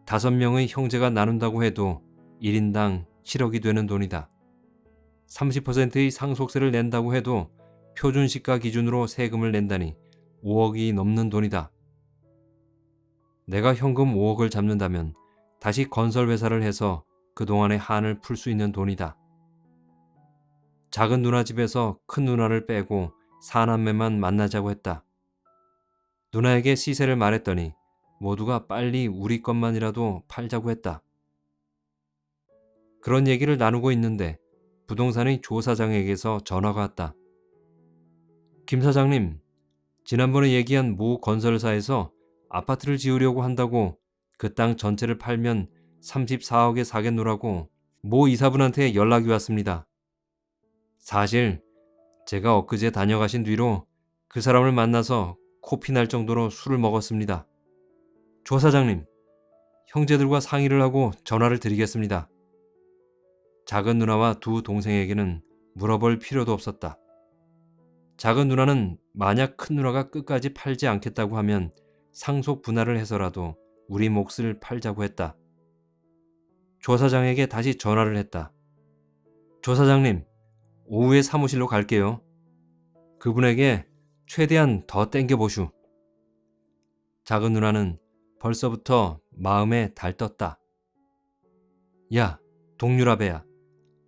5명의 형제가 나눈다고 해도 1인당 7억이 되는 돈이다. 30%의 상속세를 낸다고 해도 표준시가 기준으로 세금을 낸다니 5억이 넘는 돈이다. 내가 현금 5억을 잡는다면 다시 건설회사를 해서 그동안의 한을 풀 수 있는 돈이다. 작은 누나 집에서 큰 누나를 빼고 사남매만 만나자고 했다. 누나에게 시세를 말했더니 모두가 빨리 우리 것만이라도 팔자고 했다. 그런 얘기를 나누고 있는데 부동산의 조 사장에게서 전화가 왔다. 김 사장님, 지난번에 얘기한 모 건설사에서 아파트를 지으려고 한다고 그 땅 전체를 팔면 34억에 사겠노라고 모 이사분한테 연락이 왔습니다. 사실 제가 엊그제 다녀가신 뒤로 그 사람을 만나서 코피 날 정도로 술을 먹었습니다. 조 사장님, 형제들과 상의를 하고 전화를 드리겠습니다. 작은 누나와 두 동생에게는 물어볼 필요도 없었다. 작은 누나는 만약 큰 누나가 끝까지 팔지 않겠다고 하면 상속 분할을 해서라도 우리 몫을 팔자고 했다. 조 사장에게 다시 전화를 했다. 조 사장님, 오후에 사무실로 갈게요. 그분에게 최대한 더 땡겨보슈. 작은 누나는 벌써부터 마음에 달떴다. 야, 동유라배야.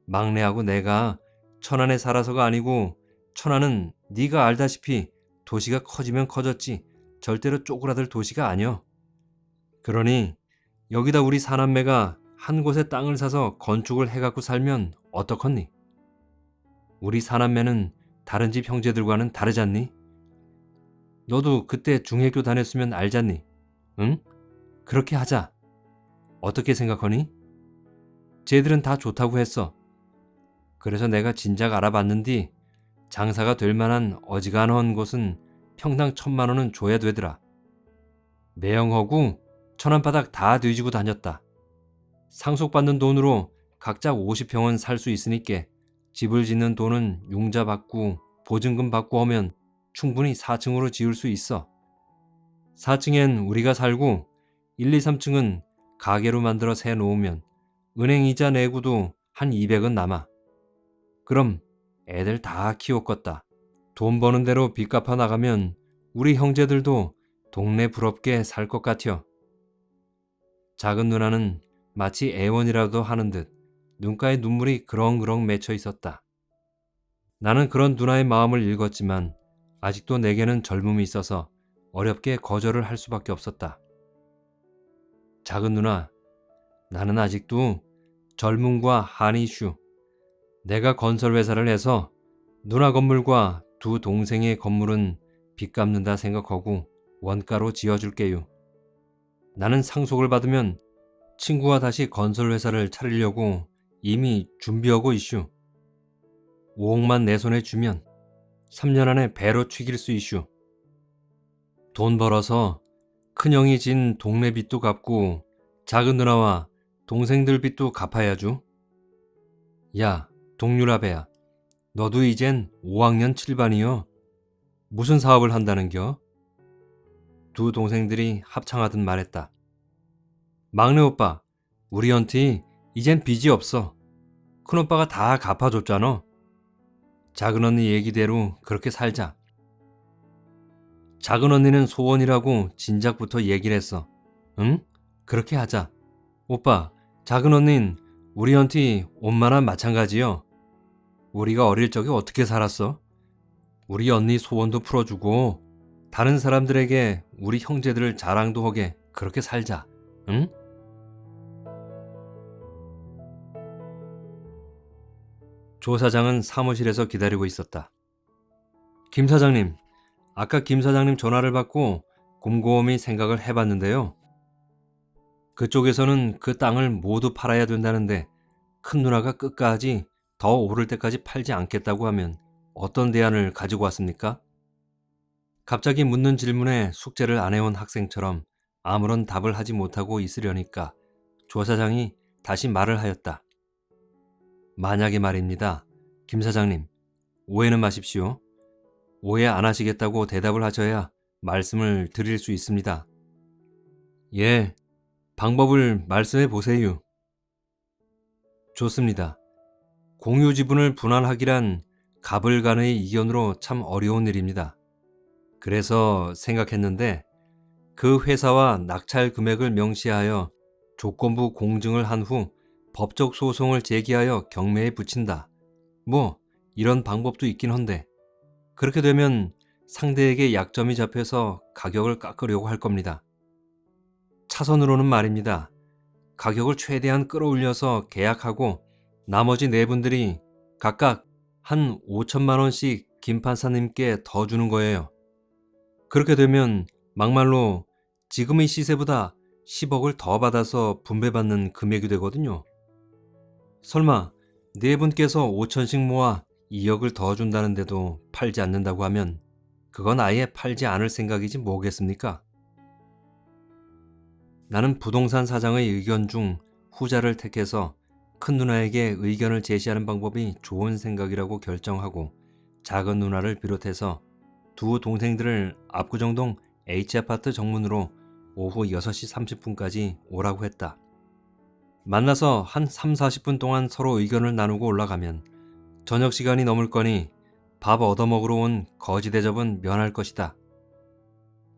막내하고 내가 천안에 살아서가 아니고 천안은 네가 알다시피 도시가 커지면 커졌지 절대로 쪼그라들 도시가 아니여. 그러니 여기다 우리 사남매가 한 곳에 땅을 사서 건축을 해갖고 살면 어떡하니? 우리 사남매는 다른 집 형제들과는 다르잖니? 너도 그때 중학교 다녔으면 알잖니? 응? 그렇게 하자. 어떻게 생각하니? 쟤들은 다 좋다고 했어. 그래서 내가 진작 알아봤는디 장사가 될 만한 어지간한 곳은 평당 천만 원은 줘야 되더라. 매형하고 천안바닥 다 뒤지고 다녔다. 상속받는 돈으로 각자 50평은 살 수 있으니까 집을 짓는 돈은 융자 받고 보증금 받고 하면 충분히 4층으로 지을 수 있어. 4층엔 우리가 살고 1, 2, 3층은 가게로 만들어 세 놓으면 은행 이자 내고도 한 200은 남아. 그럼 애들 다 키웠겠다. 돈 버는 대로 빚 갚아 나가면 우리 형제들도 동네 부럽게 살 것 같여. 작은 누나는 마치 애원이라도 하는 듯 눈가에 눈물이 그렁그렁 맺혀 있었다. 나는 그런 누나의 마음을 읽었지만 아직도 내게는 젊음이 있어서 어렵게 거절을 할 수밖에 없었다. 작은 누나, 나는 아직도 젊음과 한이 이슈, 내가 건설회사를 해서 누나 건물과 두 동생의 건물은 빚 갚는다 생각하고 원가로 지어줄게요. 나는 상속을 받으면 친구와 다시 건설회사를 차리려고 이미 준비하고 있슈. 5억만 내 손에 주면 3년 안에 배로 튀길 수 있슈. 돈 벌어서 큰형이 진 동네 빚도 갚고 작은 누나와 동생들 빚도 갚아야죠. 야, 동유라배야. 너도 이젠 5학년 7반이여. 무슨 사업을 한다는겨? 두 동생들이 합창하듯 말했다. 막내 오빠, 우리 연티 이젠 빚이 없어. 큰오빠가 다 갚아줬잖아. 작은 언니 얘기대로 그렇게 살자. 작은 언니는 소원이라고 진작부터 얘기를 했어. 응? 그렇게 하자. 오빠, 작은 언닌 우리 언티 엄마랑 마찬가지요. 우리가 어릴 적에 어떻게 살았어? 우리 언니 소원도 풀어주고 다른 사람들에게 우리 형제들 자랑도 하게 그렇게 살자. 응? 조 사장은 사무실에서 기다리고 있었다. 김 사장님, 아까 김 사장님 전화를 받고 곰곰이 생각을 해봤는데요. 그쪽에서는 그 땅을 모두 팔아야 된다는데 큰 누나가 끝까지 더 오를 때까지 팔지 않겠다고 하면 어떤 대안을 가지고 왔습니까? 갑자기 묻는 질문에 숙제를 안 해온 학생처럼 아무런 답을 하지 못하고 있으려니까 조 사장이 다시 말을 하였다. 만약에 말입니다. 김 사장님, 오해는 마십시오. 오해 안 하시겠다고 대답을 하셔야 말씀을 드릴 수 있습니다. 예, 방법을 말씀해 보세요. 좋습니다. 공유 지분을 분할하기란 갑을 간의 이견으로 참 어려운 일입니다. 그래서 생각했는데 그 회사와 낙찰 금액을 명시하여 조건부 공증을 한 후 법적 소송을 제기하여 경매에 붙인다. 뭐 이런 방법도 있긴 한데 그렇게 되면 상대에게 약점이 잡혀서 가격을 깎으려고 할 겁니다. 차선으로는 말입니다. 가격을 최대한 끌어올려서 계약하고 나머지 네 분들이 각각 한 5천만 원씩 김 판사님께 더 주는 거예요. 그렇게 되면 막말로 지금의 시세보다 10억을 더 받아서 분배받는 금액이 되거든요. 설마 네 분께서 5천씩 모아 2억을 더 준다는데도 팔지 않는다고 하면 그건 아예 팔지 않을 생각이지 뭐겠습니까? 나는 부동산 사장의 의견 중 후자를 택해서 큰 누나에게 의견을 제시하는 방법이 좋은 생각이라고 결정하고 작은 누나를 비롯해서 두 동생들을 압구정동 H아파트 정문으로 오후 6시 30분까지 오라고 했다. 만나서 한 3, 40분 동안 서로 의견을 나누고 올라가면 저녁 시간이 넘을 거니 밥 얻어먹으러 온 거지 대접은 면할 것이다.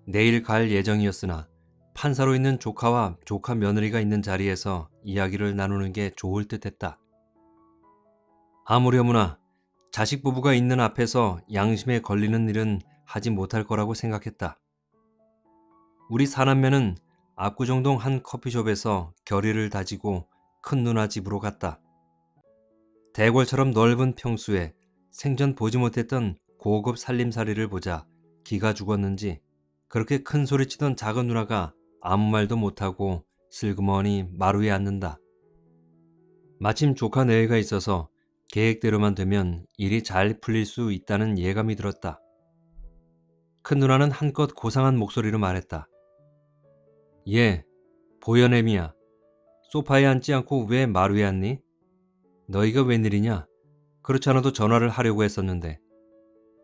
내일 갈 예정이었으나 판사로 있는 조카와 조카 며느리가 있는 자리에서 이야기를 나누는 게 좋을 듯 했다. 아무려무나 자식 부부가 있는 앞에서 양심에 걸리는 일은 하지 못할 거라고 생각했다. 우리 사남매는 압구정동 한 커피숍에서 결의를 다지고 큰 누나 집으로 갔다. 대궐처럼 넓은 평수에 생전 보지 못했던 고급 살림살이를 보자 기가 죽었는지 그렇게 큰 소리치던 작은 누나가 아무 말도 못하고 슬그머니 마루에 앉는다. 마침 조카 내외가 있어서 계획대로만 되면 일이 잘 풀릴 수 있다는 예감이 들었다. 큰 누나는 한껏 고상한 목소리로 말했다. 예, 보현애미야. 소파에 앉지 않고 왜 마루에 앉니? 너희가 웬일이냐? 그렇지 않아도 전화를 하려고 했었는데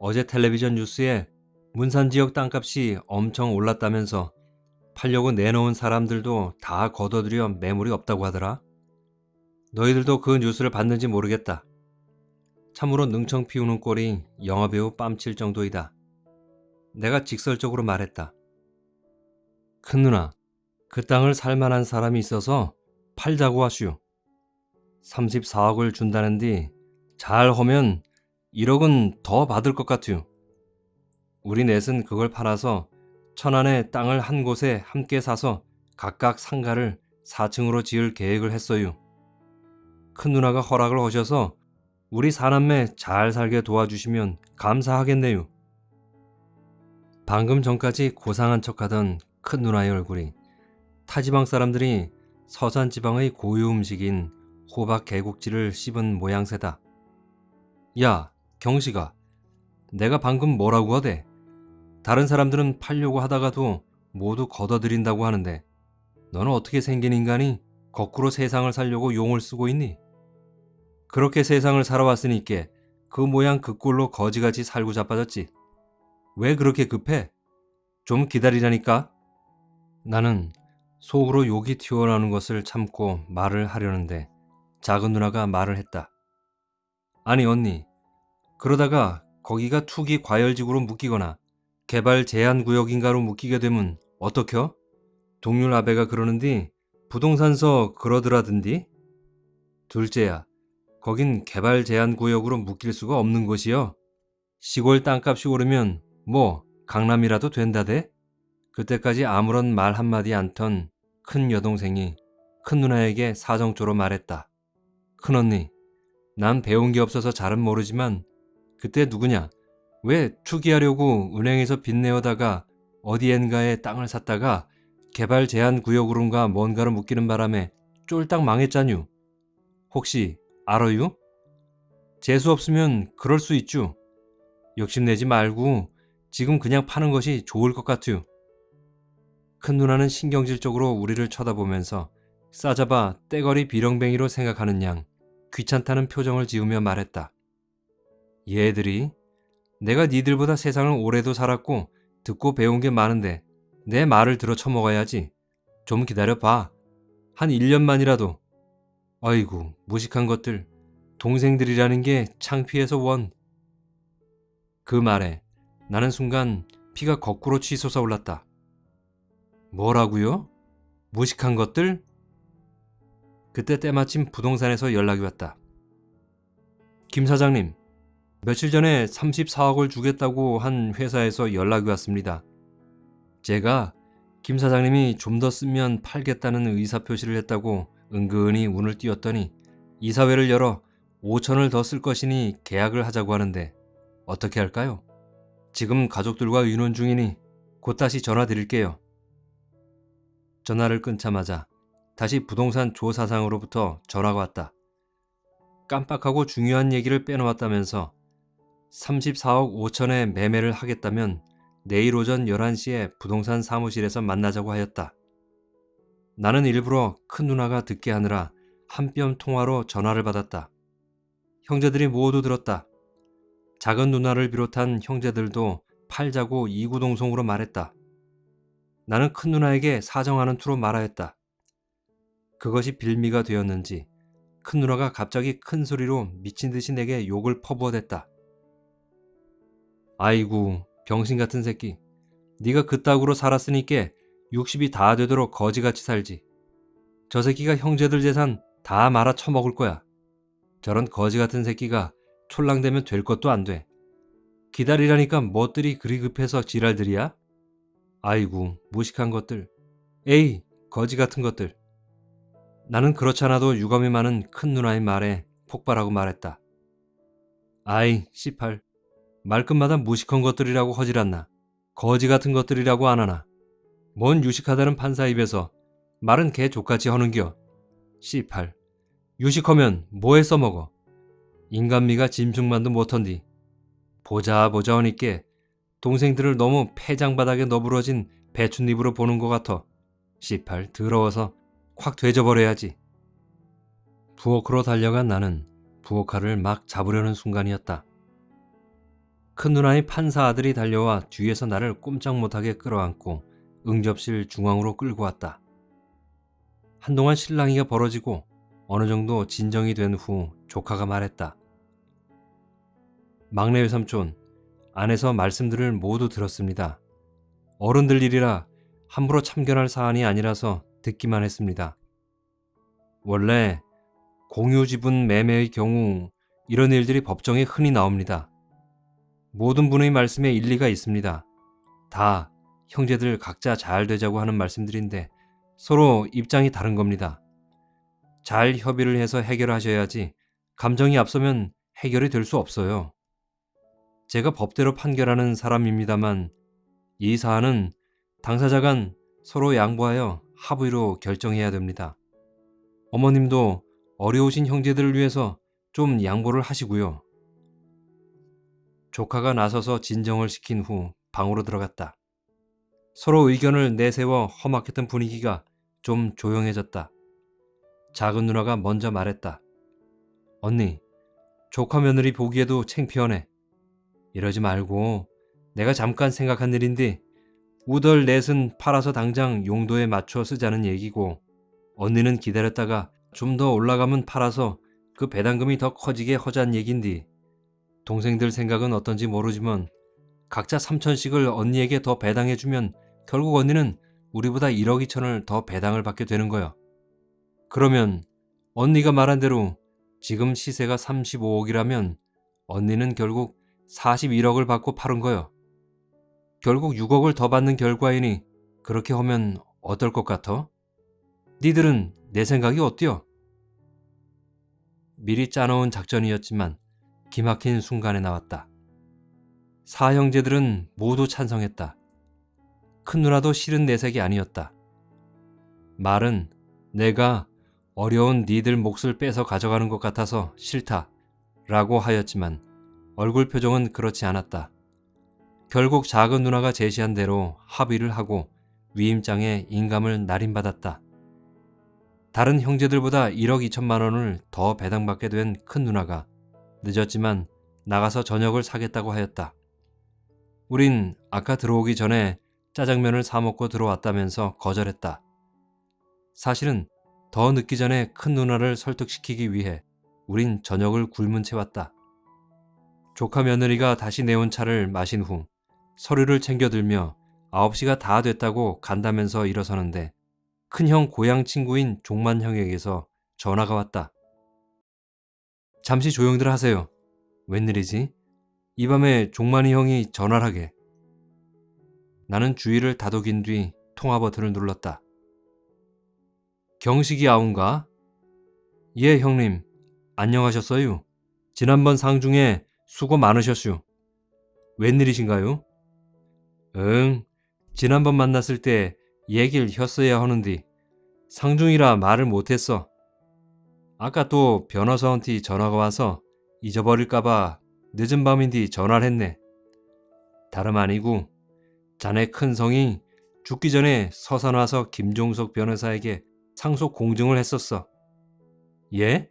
어제 텔레비전 뉴스에 문산 지역 땅값이 엄청 올랐다면서 팔려고 내놓은 사람들도 다 걷어들여 매물이 없다고 하더라. 너희들도 그 뉴스를 봤는지 모르겠다. 참으로 능청 피우는 꼴이 영화배우 뺨칠 정도이다. 내가 직설적으로 말했다. 큰 누나, 그 땅을 살만한 사람이 있어서 팔자고 하슈. 34억을 준다는디 잘 하면 1억은 더 받을 것 같으요. 우리 넷은 그걸 팔아서 천안에 땅을 한 곳에 함께 사서 각각 상가를 4층으로 지을 계획을 했어요. 큰 누나가 허락을 하셔서 우리 사남매 잘 살게 도와주시면 감사하겠네요. 방금 전까지 고상한 척하던 큰 누나의 얼굴이 타지방 사람들이 서산 지방의 고유 음식인 호박 개국지를 씹은 모양새다. 야, 경식아. 내가 방금 뭐라고 하대? 다른 사람들은 팔려고 하다가도 모두 걷어들인다고 하는데 너는 어떻게 생긴 인간이 거꾸로 세상을 살려고 용을 쓰고 있니? 그렇게 세상을 살아왔으니까 그 모양 그 꼴로 거지같이 살고 자빠졌지. 왜 그렇게 급해? 좀 기다리라니까. 나는 속으로 욕이 튀어나오는 것을 참고 말을 하려는데 작은 누나가 말을 했다. 아니 언니, 그러다가 거기가 투기 과열지구로 묶이거나 개발 제한 구역인가로 묶이게 되면 어떡혀? 동률 아베가 그러는디 부동산서 그러더라든디? 둘째야, 거긴 개발 제한 구역으로 묶일 수가 없는 곳이여. 시골 땅값이 오르면 뭐 강남이라도 된다대? 그때까지 아무런 말 한마디 않던 큰 여동생이 큰 누나에게 사정조로 말했다. 큰 언니, 난 배운 게 없어서 잘은 모르지만 그때 누구냐? 왜 투기하려고 은행에서 빚 내어다가 어디엔가에 땅을 샀다가 개발 제한 구역으로인가 뭔가로 묶이는 바람에 쫄딱 망했잖유. 혹시 알아유? 재수 없으면 그럴 수 있죠. 욕심내지 말고 지금 그냥 파는 것이 좋을 것 같아요. 큰 누나는 신경질적으로 우리를 쳐다보면서 싸잡아 떼거리 비렁뱅이로 생각하는 양 귀찮다는 표정을 지으며 말했다. 얘들이 내가 니들보다 세상을 오래도 살았고 듣고 배운 게 많은데 내 말을 들어 쳐먹어야지. 좀 기다려봐. 한 1년만이라도. 아이고 무식한 것들. 동생들이라는 게 창피해서 원. 그 말에 나는 순간 피가 거꾸로 치솟아 올랐다. 뭐라고요? 무식한 것들? 그때 때마침 부동산에서 연락이 왔다. 김 사장님, 며칠 전에 34억을 주겠다고 한 회사에서 연락이 왔습니다. 제가 김 사장님이 좀 더 쓰면 팔겠다는 의사표시를 했다고 은근히 운을 띄웠더니 이사회를 열어 5천을 더 쓸 것이니 계약을 하자고 하는데 어떻게 할까요? 지금 가족들과 의논 중이니 곧 다시 전화 드릴게요. 전화를 끊자마자 다시 부동산 조 사상으로부터 전화가 왔다. 깜빡하고 중요한 얘기를 빼놓았다면서 34억 5천에 매매를 하겠다면 내일 오전 11시에 부동산 사무실에서 만나자고 하였다. 나는 일부러 큰 누나가 듣게 하느라 한 뼘 통화로 전화를 받았다. 형제들이 모두 들었다. 작은 누나를 비롯한 형제들도 팔자고 이구동성으로 말했다. 나는 큰 누나에게 사정하는 투로 말하였다. 그것이 빌미가 되었는지 큰 누나가 갑자기 큰 소리로 미친 듯이 내게 욕을 퍼부어댔다. 아이고 병신 같은 새끼. 네가 그따구로 살았으니까 60이 다 되도록 거지같이 살지. 저 새끼가 형제들 재산 다 말아 처먹을 거야. 저런 거지 같은 새끼가 촐랑되면 될 것도 안 돼. 기다리라니까 멋들이 그리 급해서 지랄들이야? 아이고 무식한 것들. 에이 거지 같은 것들. 나는 그렇잖아도 유감이 많은 큰 누나의 말에 폭발하고 말했다. 아이 씨팔. 말끝마다 무식한 것들이라고 허질않나. 거지 같은 것들이라고 안 하나. 뭔 유식하다는 판사 입에서 말은 개 족같이 허는겨. 씨팔. 유식하면 뭐에 써먹어? 인간미가 짐승만도 못한디. 보자 보자 하니께 동생들을 너무 폐장바닥에 너부러진 배춧잎으로 보는 것 같아 씨팔 더러워서 확 되져버려야지 부엌으로 달려간 나는 부엌칼을 막 잡으려는 순간이었다 큰 누나의 판사 아들이 달려와 뒤에서 나를 꼼짝 못하게 끌어안고 응접실 중앙으로 끌고 왔다. 한동안 실랑이가 벌어지고 어느 정도 진정이 된 후 조카가 말했다. 막내 외삼촌, 안에서 말씀들을 모두 들었습니다. 어른들 일이라 함부로 참견할 사안이 아니라서 듣기만 했습니다. 원래 공유 지분 매매의 경우 이런 일들이 법정에 흔히 나옵니다. 모든 분의 말씀에 일리가 있습니다. 다 형제들 각자 잘 되자고 하는 말씀들인데 서로 입장이 다른 겁니다. 잘 협의를 해서 해결하셔야지 감정이 앞서면 해결이 될 수 없어요. 제가 법대로 판결하는 사람입니다만 이 사안은 당사자 간 서로 양보하여 합의로 결정해야 됩니다. 어머님도 어려우신 형제들을 위해서 좀 양보를 하시고요. 조카가 나서서 진정을 시킨 후 방으로 들어갔다. 서로 의견을 내세워 험악했던 분위기가 좀 조용해졌다. 작은 누나가 먼저 말했다. 언니, 조카 며느리 보기에도 챙피하네. 이러지 말고 내가 잠깐 생각한 일인데 우덜 넷은 팔아서 당장 용도에 맞춰 쓰자는 얘기고 언니는 기다렸다가 좀 더 올라가면 팔아서 그 배당금이 더 커지게 허자는 얘긴디. 동생들 생각은 어떤지 모르지만 각자 3천씩을 언니에게 더 배당해주면 결국 언니는 우리보다 1억 2천을 더 배당을 받게 되는 거야. 그러면 언니가 말한 대로 지금 시세가 35억이라면 언니는 결국 41억을 받고 파는 거야. 결국 6억을 더 받는 결과이니 그렇게 하면 어떨 것 같아? 니들은 내 생각이 어때요? 미리 짜놓은 작전이었지만 기막힌 순간에 나왔다. 사형제들은 모두 찬성했다. 큰 누나도 싫은 내색이 아니었다. 말은 내가 어려운 니들 몫을 뺏어 가져가는 것 같아서 싫다 라고 하였지만 얼굴 표정은 그렇지 않았다. 결국 작은 누나가 제시한 대로 합의를 하고 위임장에 인감을 날인받았다. 다른 형제들보다 1억 2천만 원을 더 배당받게 된 큰 누나가 늦었지만 나가서 저녁을 사겠다고 하였다. 우린 아까 들어오기 전에 짜장면을 사 먹고 들어왔다면서 거절했다. 사실은 더 늦기 전에 큰 누나를 설득시키기 위해 우린 저녁을 굶은 채 왔다. 조카 며느리가 다시 내온 차를 마신 후 서류를 챙겨들며 9시가 다 됐다고 간다면서 일어서는데 큰형 고향 친구인 종만 형에게서 전화가 왔다. 잠시 조용들 하세요. 웬일이지? 이 밤에 종만이 형이 전화를 하게. 나는 주위를 다독인 뒤 통화 버튼을 눌렀다. 경식이 아운가? 예, 형님. 안녕하셨어요? 지난번 상중에 수고 많으셨슈. 웬일이신가요? 응, 지난번 만났을 때 얘기를 했어야 하는데 상중이라 말을 못했어. 아까 또 변호사한테 전화가 와서 잊어버릴까봐 늦은 밤인데 전화를 했네. 다름 아니고 자네 큰 성이 죽기 전에 서산 와서 김종석 변호사에게 상속 공증을 했었어. 예?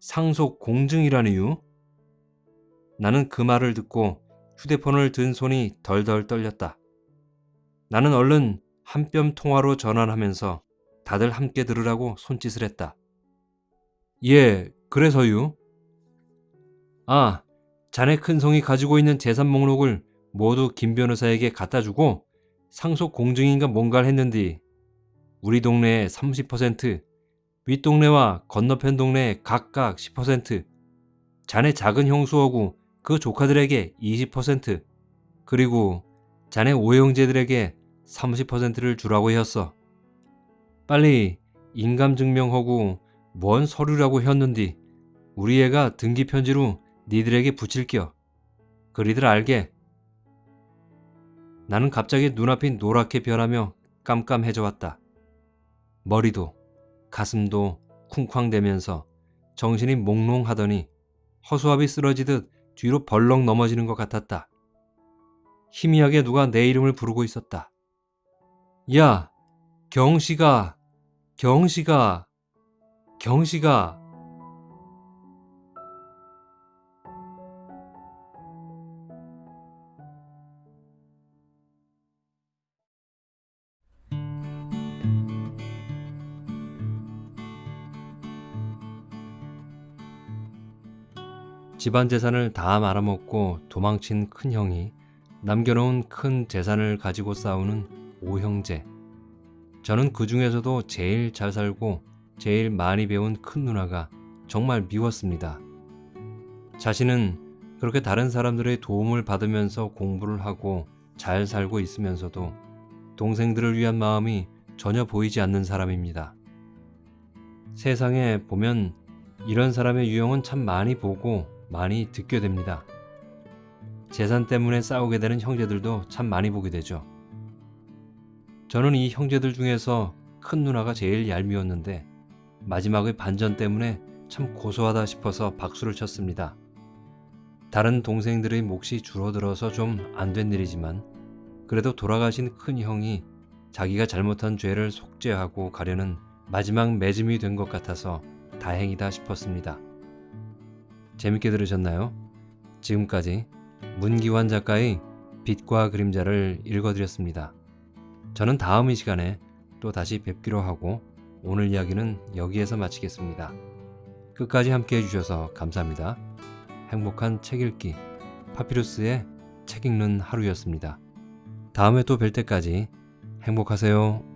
상속 공증이라니요? 나는 그 말을 듣고 휴대폰을 든 손이 덜덜 떨렸다. 나는 얼른 한 뼘 통화로 전환하면서 다들 함께 들으라고 손짓을 했다. 예, 그래서요? 아, 자네 큰 성이 가지고 있는 재산 목록을 모두 김 변호사에게 갖다 주고 상속 공증인가 뭔가를 했는데 우리 동네에 30%, 윗동네와 건너편 동네에 각각 10%, 자네 작은 형수하고 그 조카들에게 20%, 그리고 자네 오형제들에게 30%를 주라고 했어. 빨리 인감증명하고 뭔 서류라고 했는디 우리 애가 등기 편지로 니들에게 붙일겨. 그리들 알게. 나는 갑자기 눈앞이 노랗게 변하며 깜깜해져 왔다. 머리도 가슴도 쿵쾅대면서 정신이 몽롱하더니 허수아비 쓰러지듯 뒤로 벌렁 넘어지는 것 같았다. 희미하게 누가 내 이름을 부르고 있었다. 야, 경씨가, 경씨가, 경씨가. 집안 재산을 다 말아먹고 도망친 큰 형이 남겨놓은 큰 재산을 가지고 싸우는 오형제. 저는 그 중에서도 제일 잘 살고 제일 많이 배운 큰 누나가 정말 미웠습니다. 자신은 그렇게 다른 사람들의 도움을 받으면서 공부를 하고 잘 살고 있으면서도 동생들을 위한 마음이 전혀 보이지 않는 사람입니다. 세상에 보면 이런 사람의 유형은 참 많이 보고 많이 듣게 됩니다. 재산 때문에 싸우게 되는 형제들도 참 많이 보게 되죠. 저는 이 형제들 중에서 큰 누나가 제일 얄미웠는데 마지막의 반전 때문에 참 고소하다 싶어서 박수를 쳤습니다. 다른 동생들의 몫이 줄어들어서 좀 안 된 일이지만 그래도 돌아가신 큰 형이 자기가 잘못한 죄를 속죄하고 가려는 마지막 매짐이 된 것 같아서 다행이다 싶었습니다. 재밌게 들으셨나요? 지금까지 문기환 작가의 빛과 그림자를 읽어드렸습니다. 저는 다음 이 시간에 또 다시 뵙기로 하고 오늘 이야기는 여기에서 마치겠습니다. 끝까지 함께 해주셔서 감사합니다. 행복한 책 읽기 파피루스의 책 읽는 하루였습니다. 다음에 또 뵐 때까지 행복하세요.